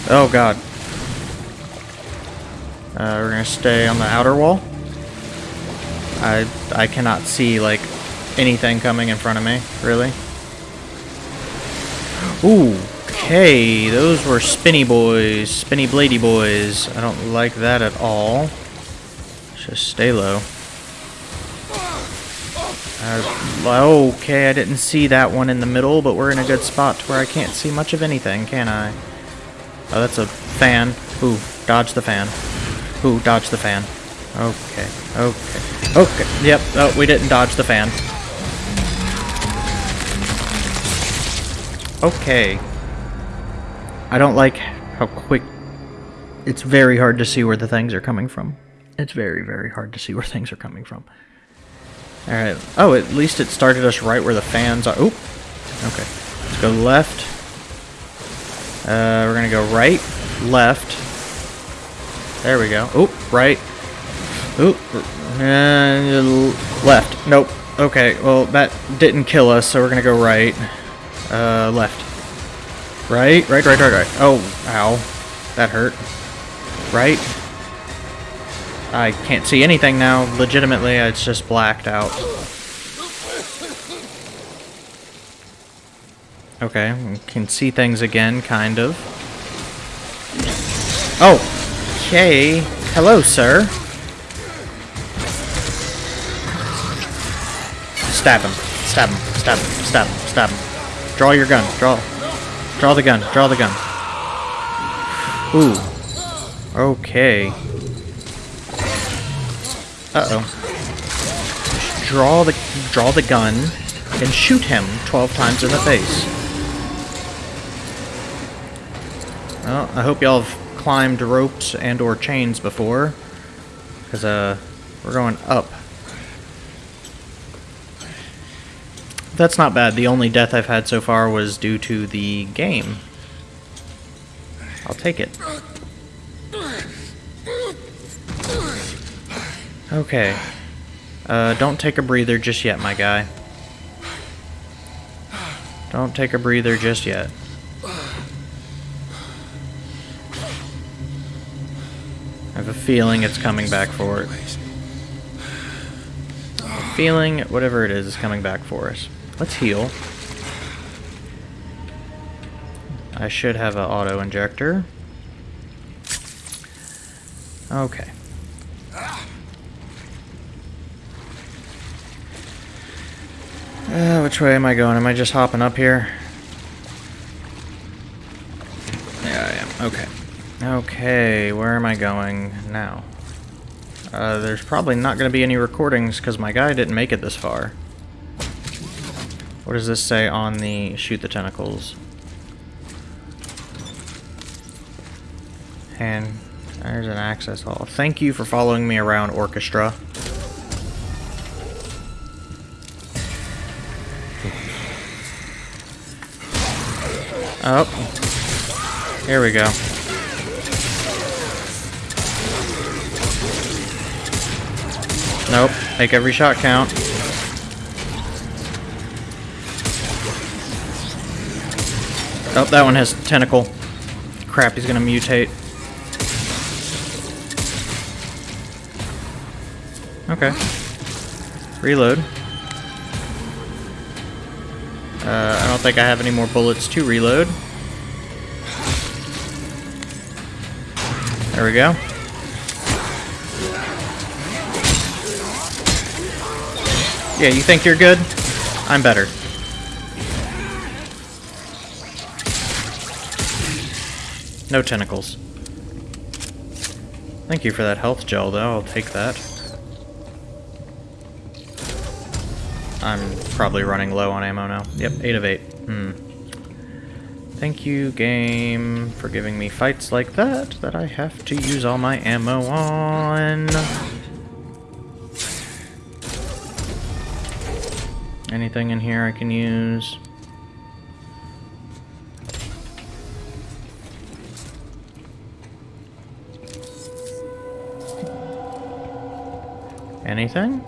Oh god. Uh, we're gonna stay on the outer wall. I I cannot see like anything coming in front of me, really. Ooh, okay, those were spinny boys, spinny blady boys. I don't like that at all. Just stay low. Uh, okay, I didn't see that one in the middle, but we're in a good spot where I can't see much of anything, can I? Oh, that's a fan. Ooh, dodge the fan. Ooh, dodge the fan. Okay, okay, okay. Yep, oh, we didn't dodge the fan. Okay. I don't like how quick... It's very hard to see where the things are coming from. It's very, very hard to see where things are coming from. Alright. Oh, at least it started us right where the fans are. Oop. Okay. Let's go left. Uh, we're gonna go right, left. There we go. Oop, right. Oop. And left. Nope. Okay, well, that didn't kill us, so we're gonna go right. Uh, left. Right, right, right, right, right. Oh, ow. That hurt. Right. I can't see anything now. Legitimately, it's just blacked out. Okay, we can see things again, kind of. Oh! Okay. Hello, sir. Stab him. Stab him. Stab him. Stab him. Stab him. Draw your gun. Draw. Draw the gun. Draw the gun. Ooh. Okay. Uh-oh. Draw the draw the gun and shoot him 12 times in the face. Well, I hope y'all have climbed ropes and or chains before. Because, uh, we're going up. That's not bad. The only death I've had so far was due to the game. I'll take it. Okay. Uh, don't take a breather just yet, my guy. Don't take a breather just yet. Have a feeling it's coming back for it. Feeling whatever it is is coming back for us. Let's heal. I should have an auto injector. Okay. Uh, which way am I going? Am I just hopping up here? Yeah, I am. Okay. Okay, where am I going now? Uh, there's probably not going to be any recordings because my guy didn't make it this far. What does this say on the shoot the tentacles? And there's an access hall. Thank you for following me around, Orchestra. Oh. Here we go. Nope. Make every shot count. Oh, that one has tentacle. Crap, he's gonna mutate. Okay. Reload. Uh, I don't think I have any more bullets to reload. There we go. Yeah, you think you're good? I'm better. No tentacles. Thank you for that health gel, though. I'll take that. I'm probably running low on ammo now. Yep, 8 of 8. Hmm. Thank you, game, for giving me fights like that that I have to use all my ammo on. Anything in here I can use? Anything?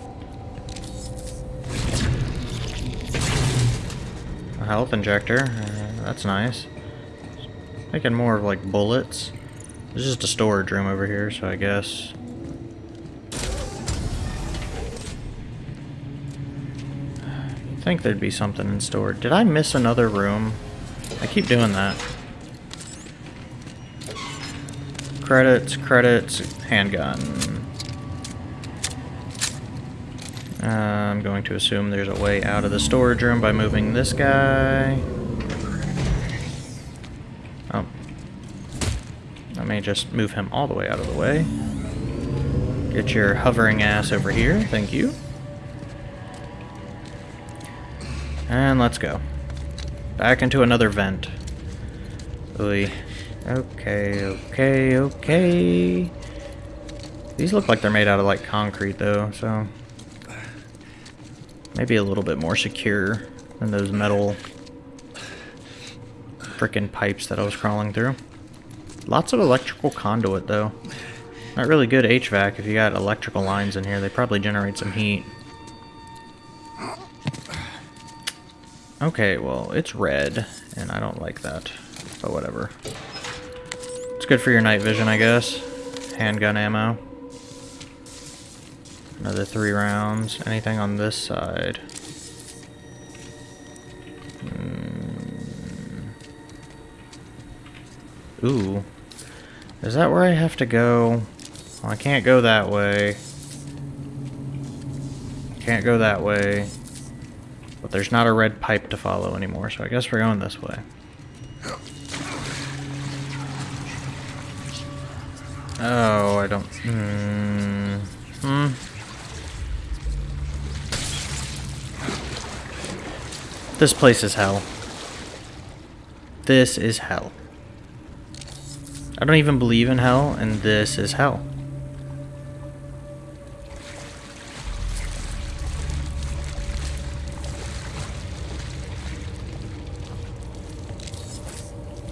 A health injector. Uh, that's nice. Making more of like bullets. There's just a storage room over here, so I guess. Think there'd be something in store. Did I miss another room? I keep doing that. Credits, credits, handgun. Uh, I'm going to assume there's a way out of the storage room by moving this guy. Oh. I may just move him all the way out of the way. Get your hovering ass over here, thank you. And let's go. Back into another vent. Oy. Okay, okay, okay. These look like they're made out of like concrete though, so maybe a little bit more secure than those metal frickin' pipes that I was crawling through. Lots of electrical conduit though. Not really good HVAC if you got electrical lines in here. They probably generate some heat. Okay, well, it's red, and I don't like that, but whatever. It's good for your night vision, I guess. Handgun ammo. Another three rounds. Anything on this side? Mm. Ooh. Is that where I have to go? Well, I can't go that way. Can't go that way. But there's not a red pipe to follow anymore, so I guess we're going this way. Oh, I don't... Hmm... Hmm... This place is hell. This is hell. I don't even believe in hell, and this is hell.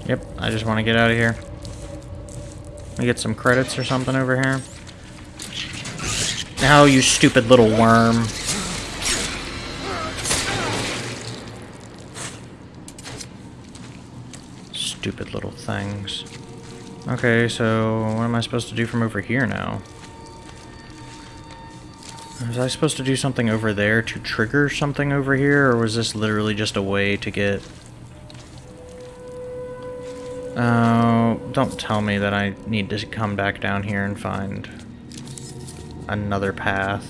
Yep, I just want to get out of here. Let me get some credits or something over here. Now, you stupid little worm. Stupid little things. Okay, so what am I supposed to do from over here now? Was I supposed to do something over there to trigger something over here, or was this literally just a way to get... Oh, don't tell me that I need to come back down here and find another path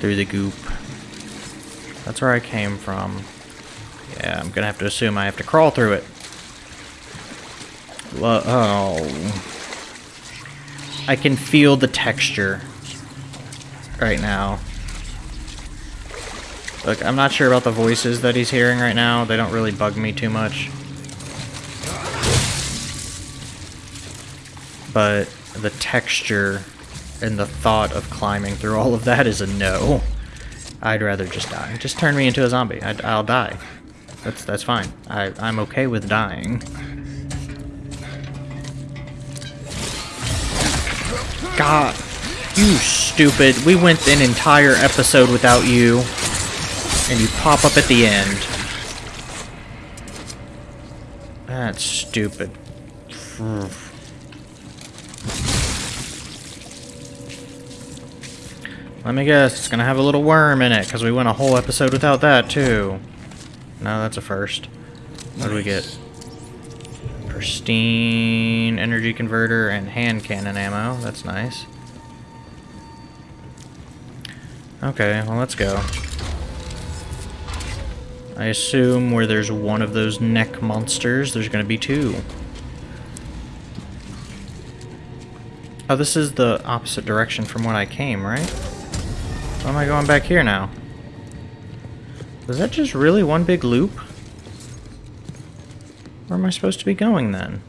through the goop. That's where I came from. Yeah, I'm gonna have to assume I have to crawl through it. Oh. I can feel the texture right now. Look, I'm not sure about the voices that he's hearing right now. They don't really bug me too much. But the texture and the thought of climbing through all of that is a no. I'd rather just die. Just turn me into a zombie. i will die. That's that's fine. I, I'm okay with dying. God, you stupid. We went an entire episode without you, and you pop up at the end. That's stupid. Let me guess, it's gonna have a little worm in it, because we went a whole episode without that, too. No, that's a first. What do we get? Pristine energy converter and hand cannon ammo. That's nice. Okay, well let's go. I assume where there's one of those neck monsters, there's gonna be two. Oh, this is the opposite direction from when I came, right? Why am I going back here now? Was that just really one big loop? Where am I supposed to be going then?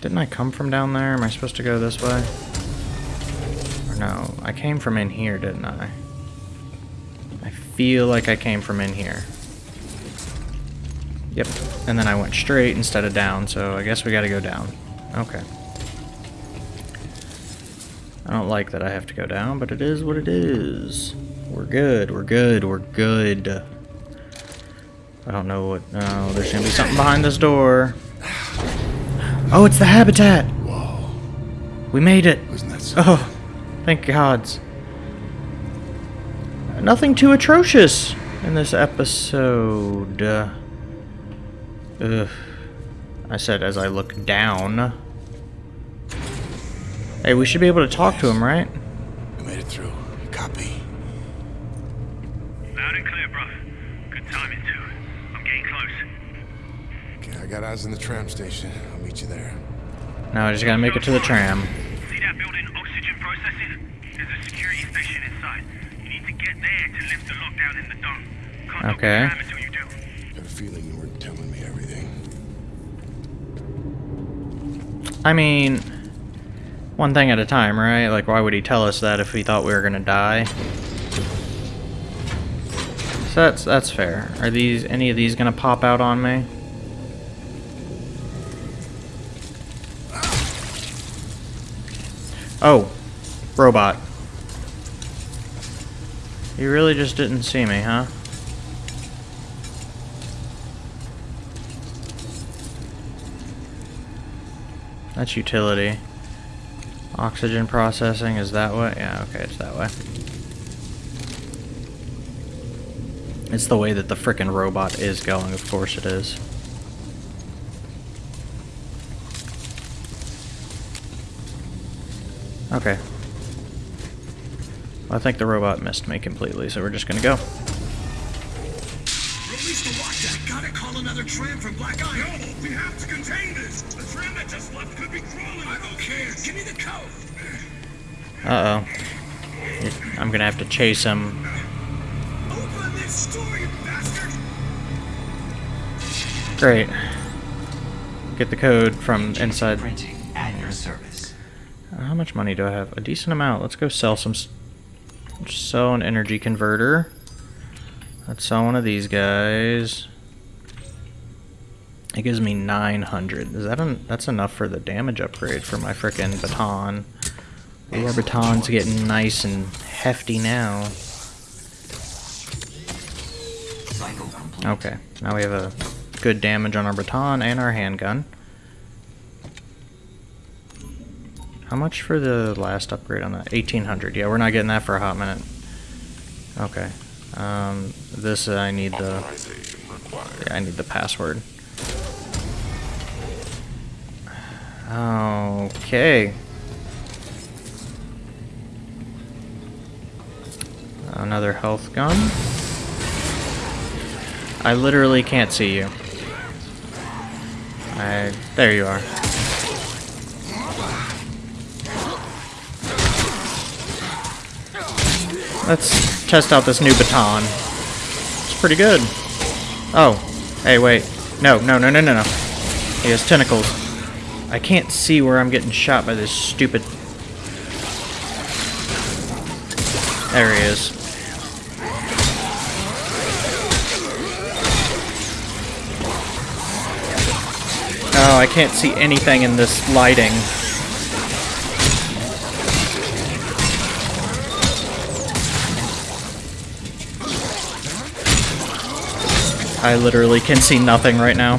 Didn't I come from down there? Am I supposed to go this way? Or no, I came from in here, didn't I? I feel like I came from in here. Yep, and then I went straight instead of down, so I guess we gotta go down. Okay. I don't like that I have to go down, but it is what it is. We're good, we're good, we're good. I don't know what... Oh, there's gonna be something behind this door. Oh, it's the habitat! Whoa. We made it! Wasn't that? Oh, thank gods. Nothing too atrocious in this episode. Uh, ugh. I said as I look down. Hey, we should be able to talk to him, right? I made it through. Copy. Loud and clear, bruv. Good timing, too. I'm getting close. Okay, I got eyes on the tram station. I'll meet you there. Now I just gotta make it to the tram. See that building, oxygen processing? There's a security station inside. You need to get there to lift the lockdown in the dome. Can't Okay. until you do. Got a feeling you weren't telling me everything. I mean, one thing at a time, right? Like, why would he tell us that if he thought we were gonna die? So that's that's fair. Are these any of these gonna pop out on me? Oh, robot. You really just didn't see me, huh? That's utility. Oxygen processing is that way? Yeah, okay, it's that way. It's the way that the frickin' robot is going, of course it is. Okay. I think the robot missed me completely, so we're just gonna go. Release the. Gotta call another tram from Black Iron. No, we have to contain this. The just left could be crawling. I don't care. Give me the code. Uh-oh. I'm gonna have to chase him. Open this door, you bastard. Great. Get the code from inside. Printing at your service. Uh, How much money do I have? A decent amount. Let's go sell some. s- Sell an energy converter. Let's sell one of these guys. It gives me 900. Is that en- that's enough for the damage upgrade for my frickin' baton? Ooh, our baton's getting nice and hefty now. Okay, now we have a good damage on our baton and our handgun. How much for the last upgrade on that? 1800. Yeah, we're not getting that for a hot minute. Okay. Um, this uh, I need the. Yeah, I need the password. Okay. Another health gun. I literally can't see you. I there you are. Let's test out this new baton. It's pretty good. Oh, hey, wait. No, no, no, no, no, no. He has tentacles. I can't see where I'm getting shot by this stupid. There he is. Oh, I can't see anything in this lighting. I literally can see nothing right now.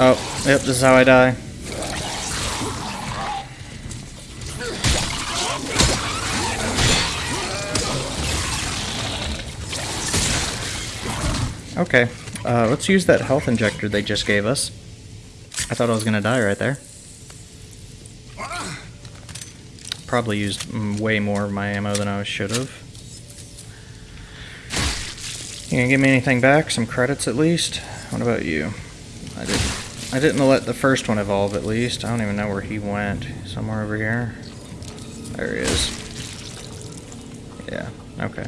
Oh, yep, this is how I die. Okay, uh, let's use that health injector they just gave us. I thought I was gonna die right there. Probably used way more of my ammo than I should have. You gonna give me anything back? Some credits at least? What about you? I did I didn't let the first one evolve at least. I don't even know where he went. Somewhere over here. There he is. Yeah, okay.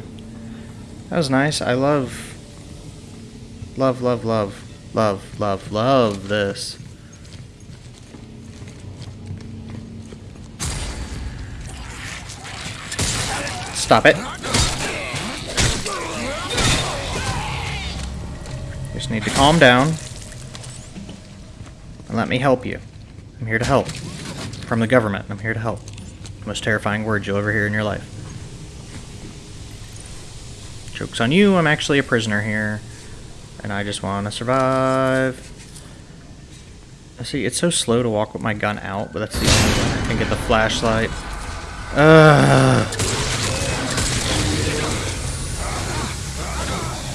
That was nice. I love, love, love, love, love, love, love this. Stop it. Just need to calm down. And let me help you. I'm here to help. From the government. I'm here to help. Most terrifying words you'll ever hear in your life. Joke's on you, I'm actually a prisoner here. And I just want to survive. I see, it's so slow to walk with my gun out, but that's the only way I can get the flashlight. Ugh.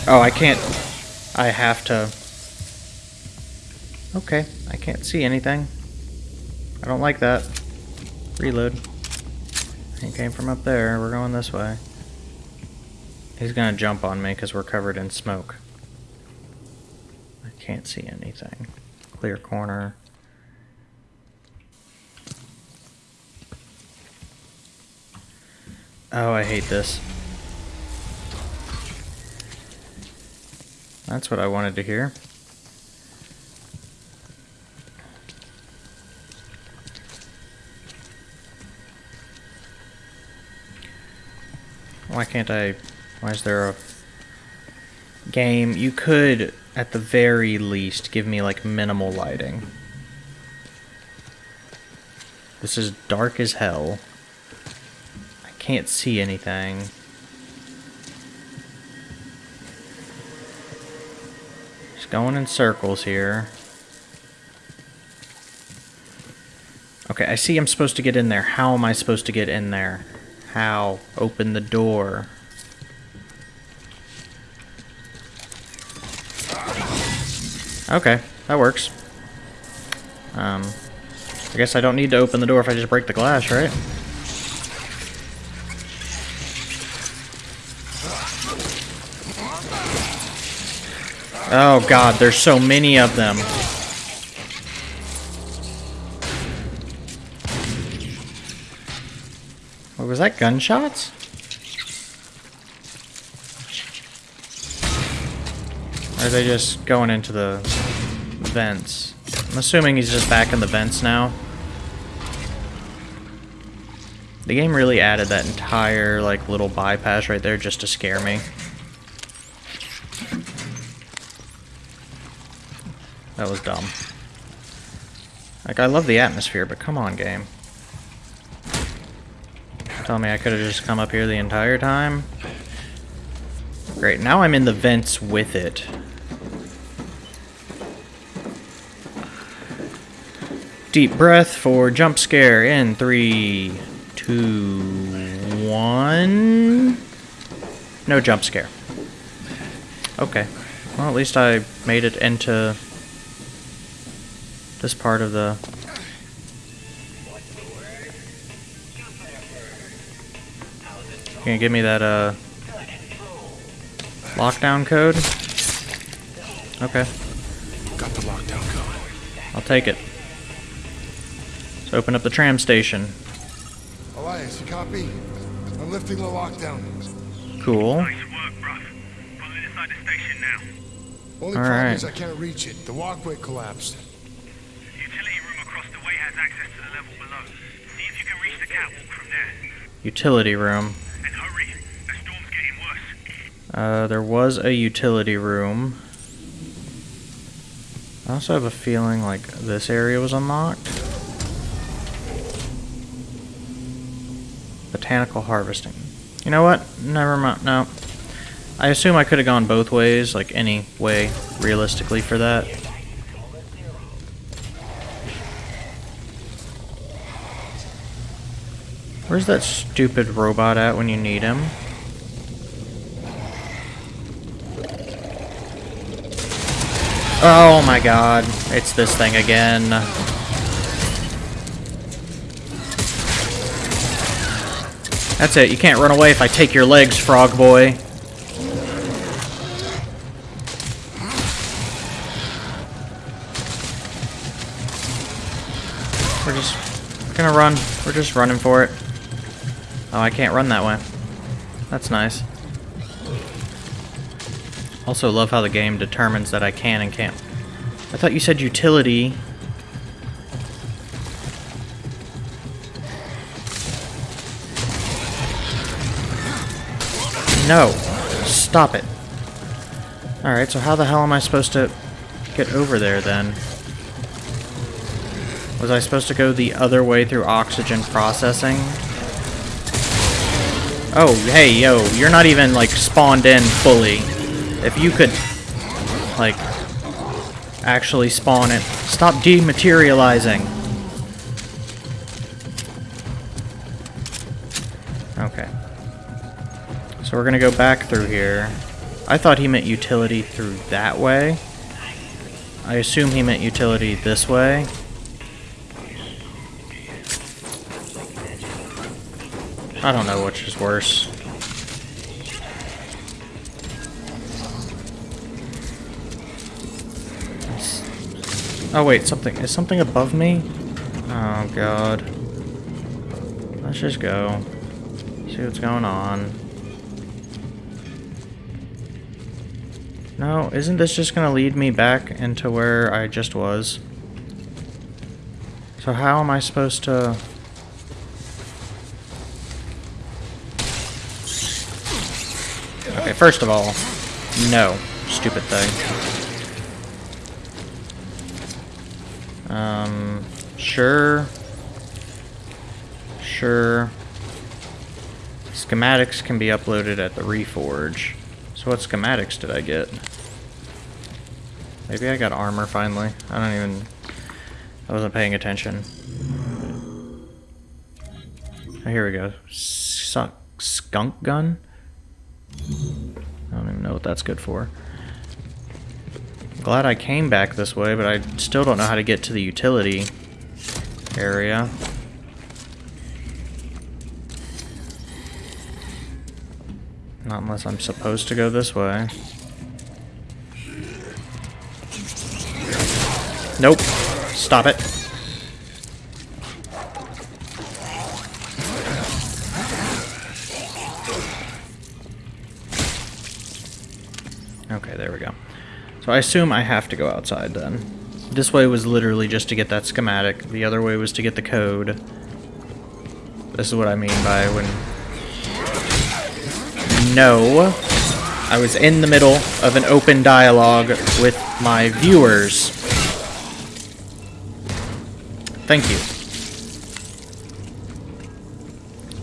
Oh, I can't... I have to... Okay, I can't see anything. I don't like that. Reload. He came from up there. We're going this way. He's gonna jump on me because we're covered in smoke. I can't see anything. Clear corner. Oh, I hate this. That's what I wanted to hear. Why can't I... Why is there a... Game, you could, at the very least, give me, like, minimal lighting. This is dark as hell. I can't see anything. Just going in circles here. Okay, I see I'm supposed to get in there. How am I supposed to get in there? How? Open the door. Okay, that works. Um, I guess I don't need to open the door if I just break the glass, right? Oh god, there's so many of them. Was that, gunshots? Or are they just going into the vents? I'm assuming he's just back in the vents now. The game really added that entire, like, little bypass right there just to scare me. That was dumb. Like, I love the atmosphere, but come on, game. Tell me I could have just come up here the entire time? Great, now I'm in the vents with it. Deep breath for jump scare in three, two, one. No jump scare. Okay. Well, at least I made it into this part of the... Can you give me that, uh... Lockdown code? Okay. Got the lockdown code. I'll take it. Let's open up the tram station. Elias, you copy? I'm lifting the lockdown. Cool. Nice work, bruv. Pulling inside the station now. Only All problem right. is I can't reach it. The walkway collapsed. The utility room across the way has access to the level below. See if you can reach the catwalk from there. Utility room. And hurry. The storm's getting worse. Uh, there was a utility room. I also have a feeling like this area was unlocked. Botanical harvesting. You know what? Never mind. No. I assume I could have gone both ways, like any way, realistically, for that. Where's that stupid robot at when you need him? Oh my god, it's this thing again. That's it, you can't run away if I take your legs, frog boy. We're just gonna run. We're just running for it. Oh, I can't run that way. That's nice. Also love how the game determines that I can and can't. I thought you said utility. No. Stop it. Alright, so how the hell am I supposed to get over there then? Was I supposed to go the other way through oxygen processing? Oh, hey, yo, you're not even, like, spawned in fully. If you could, like, actually spawn it. Stop dematerializing. Okay. So we're gonna go back through here. I thought he meant utility through that way. I assume he meant utility this way. I don't know which is worse. Oh wait, something is something above me? Oh god. Let's just go. See what's going on. No, isn't this just gonna lead me back into where I just was? So how am I supposed to... Okay, first of all, no, stupid thing. Um, sure. Sure. Schematics can be uploaded at the Reforge. So what schematics did I get? Maybe I got armor finally. I don't even... I wasn't paying attention. Oh, here we go. Suck skunk gun? I don't even know what that's good for. Glad I came back this way, but I still don't know how to get to the utility area. Not unless I'm supposed to go this way. Nope. Stop it. Okay, there we go. So I assume I have to go outside then. This way was literally just to get that schematic. The other way was to get the code. This is what I mean by when... No. I was in the middle of an open dialogue with my viewers. Thank you.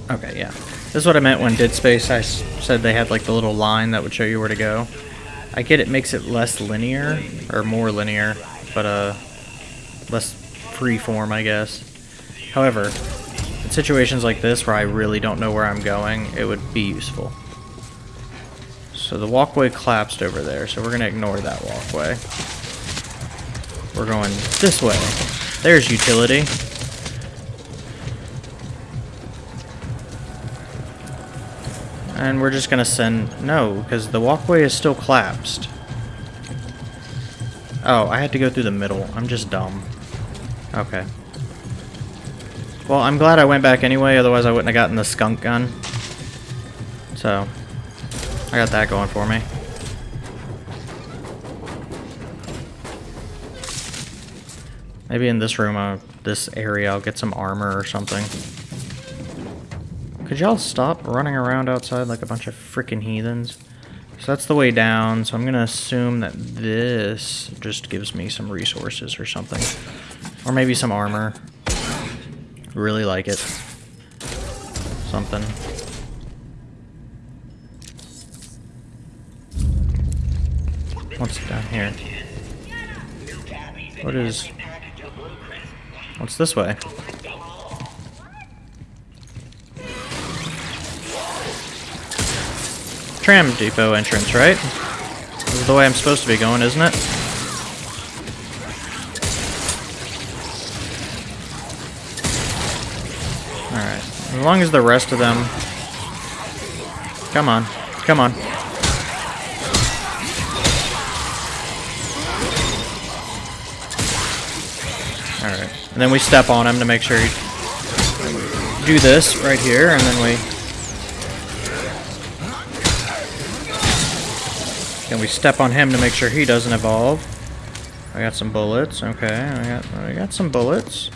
Okay, yeah. This is what I meant when Dead Space I said they had like the little line that would show you where to go. I get it makes it less linear, or more linear, but uh, less freeform, I guess. However, in situations like this where I really don't know where I'm going, it would be useful. So the walkway collapsed over there, so we're going to ignore that walkway. We're going this way. There's utility. And we're just gonna send... No, because the walkway is still collapsed. Oh, I had to go through the middle. I'm just dumb. Okay. Well, I'm glad I went back anyway, otherwise I wouldn't have gotten the skunk gun. So, I got that going for me. Maybe in this room, uh, this area, I'll get some armor or something. Could y'all stop running around outside like a bunch of freaking heathens? So that's the way down, so I'm gonna assume that this just gives me some resources or something. Or maybe some armor. Really like it. Something. What's down here? What is... What's this way? Tram depot entrance, right? This is the way I'm supposed to be going, isn't it? Alright. As long as the rest of them... Come on. Come on. Alright. And then we step on him to make sure he do this right here, and then we then we step on him to make sure he doesn't evolve. I got some bullets. Okay, I got I got some bullets.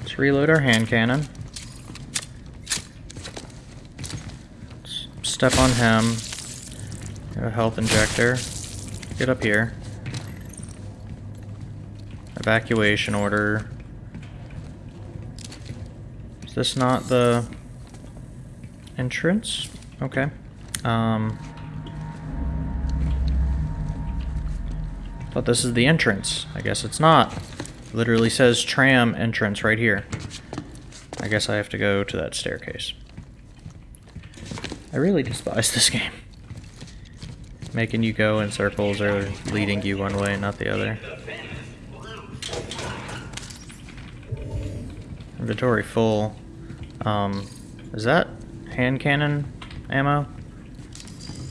Let's reload our hand cannon. Let's step on him. Got a health injector. Get up here. Evacuation order. Is this not the entrance? Okay. Um. Thought this is the entrance. I guess it's not. Literally says tram entrance right here. I guess I have to go to that staircase. I really despise this game. Making you go in circles or leading you one way not the other. Inventory full. Um, is that hand cannon ammo?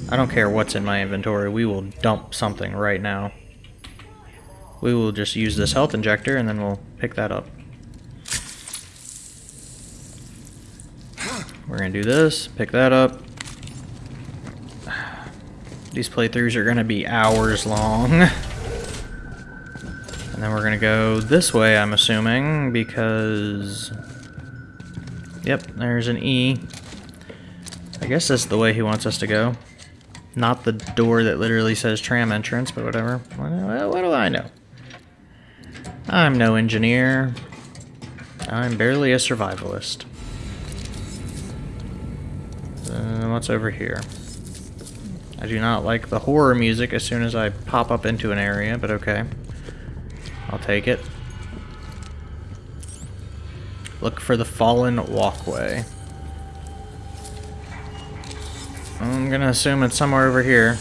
I don't care what's in my inventory. We will dump something right now. We will just use this health injector and then we'll pick that up. We're gonna do this, pick that up. These playthroughs are gonna be hours long. and then we're gonna go this way, I'm assuming, because... Yep, there's an E. I guess that's the way he wants us to go. Not the door that literally says tram entrance, but whatever. What, what do I know? I'm no engineer. I'm barely a survivalist. Uh, what's over here? I do not like the horror music as soon as I pop up into an area, but okay. I'll take it. Look for the fallen walkway. I'm gonna assume it's somewhere over here.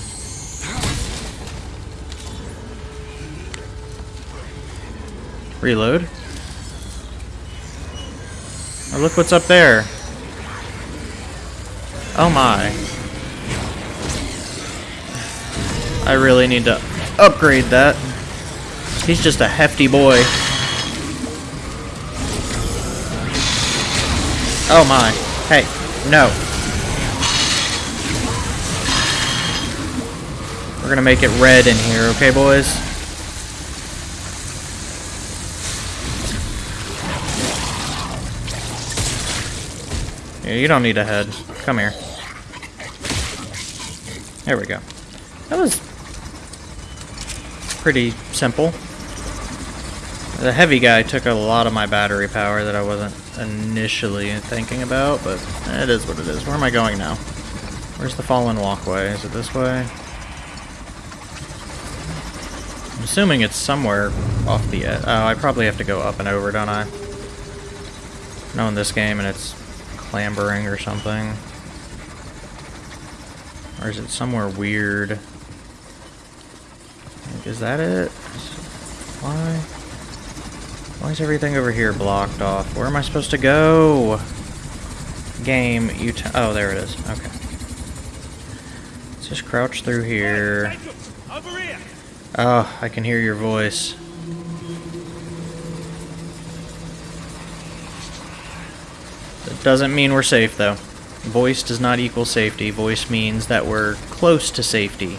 Reload. Oh, look what's up there. Oh my. I really need to upgrade that. He's just a hefty boy. Oh my. Hey, no. We're gonna make it red in here, okay boys? You don't need a head. Come here. There we go. That was pretty simple. The heavy guy took a lot of my battery power that I wasn't initially thinking about, but it is what it is. Where am I going now? Where's the fallen walkway? Is it this way? I'm assuming it's somewhere off the edge. Oh, I probably have to go up and over, don't I? Knowing this game and it's clambering or something. Or is it somewhere weird? Like, Is that it? Why? Why is everything over here blocked off? Where am I supposed to go? Game, you t- Oh, there it is. Okay. Let's just crouch through here. Here! Oh, I can hear your voice. Doesn't mean we're safe, though. Voice does not equal safety. Voice means that we're close to safety.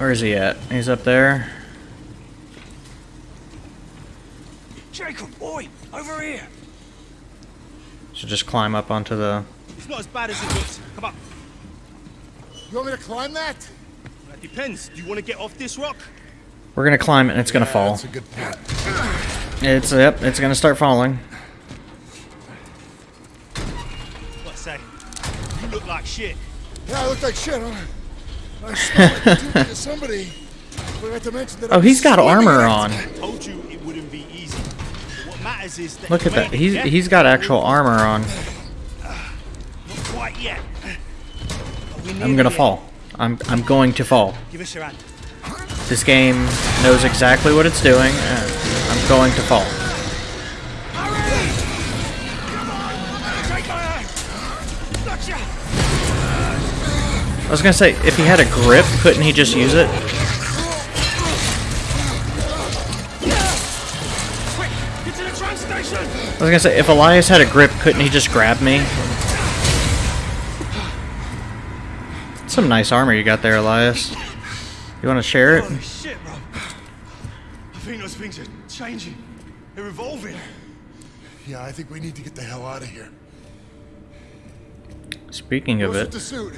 Where is he at? He's up there. Jacob, boy, over here! So just climb up onto the... It's not as bad as it looks. Come on. You want me to climb that? That depends. Do you want to get off this rock? We're gonna climb it and it's gonna Yeah, fall. That's a good point. It's, yep, it's gonna start falling. What say? You look like shit. Yeah, I look like shit, huh? I smell like too much of somebody. To mention that Oh, I'm he's got armor on. Told you it wouldn't be easy. What matters is that Look at that. He's yeah? he's got actual armor on. Not quite yet. We're I'm gonna there. fall. I'm I'm going to fall. Give us your hand. This game knows exactly what it's doing, and I'm going to fall. Take my hand. Gotcha. I was gonna say, if he had a grip, couldn't he just use it? Get to the train station! I was gonna say, if Elias had a grip, couldn't he just grab me? Some nice armor you got there, Elias. You want to share it? Holy shit, bro. I think those things are changing. They're evolving. Yeah, I think we need to get the hell out of here. Speaking of What's it, the suit?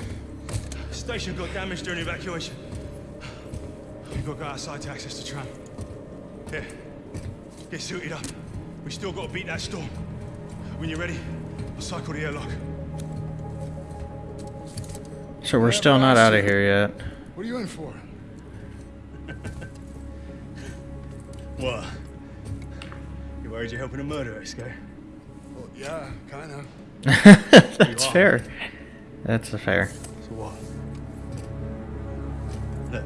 Station got damaged during evacuation. We've got to go outside to access the tram. Here, get suited up. We still got to beat that storm. When you're ready, I'll cycle the airlock. So we're still not out of here yet. What are you in for? What? You worried you're helping a murderer escape? Well, yeah, kind of. That's fair. That's a fair. So what? Look,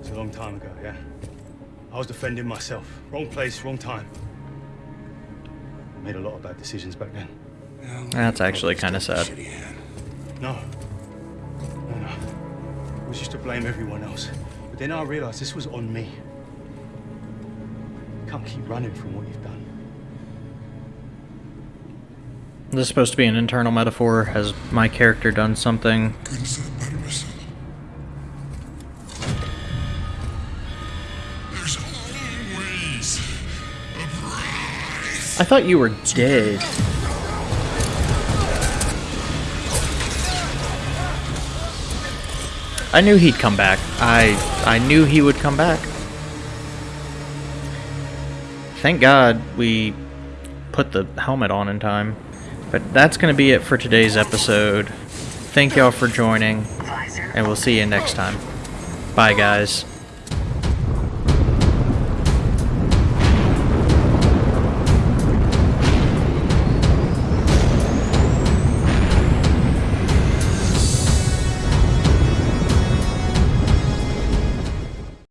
it's a long time ago, yeah? I was defending myself. Wrong place, wrong time. I Made a lot of bad decisions back then. That's actually kind of sad. No. No, no. It was just to blame everyone else. But then I realized this was on me. You can't keep running from what you've done. This is supposed to be an internal metaphor. Has my character done something? Goodness of the Barnabas. There's always a prize. I thought you were dead. I knew he'd come back. I I knew he would come back. Thank God we put the helmet on in time. But that's going to be it for today's episode. Thank y'all for joining, and we'll see you next time. Bye, guys.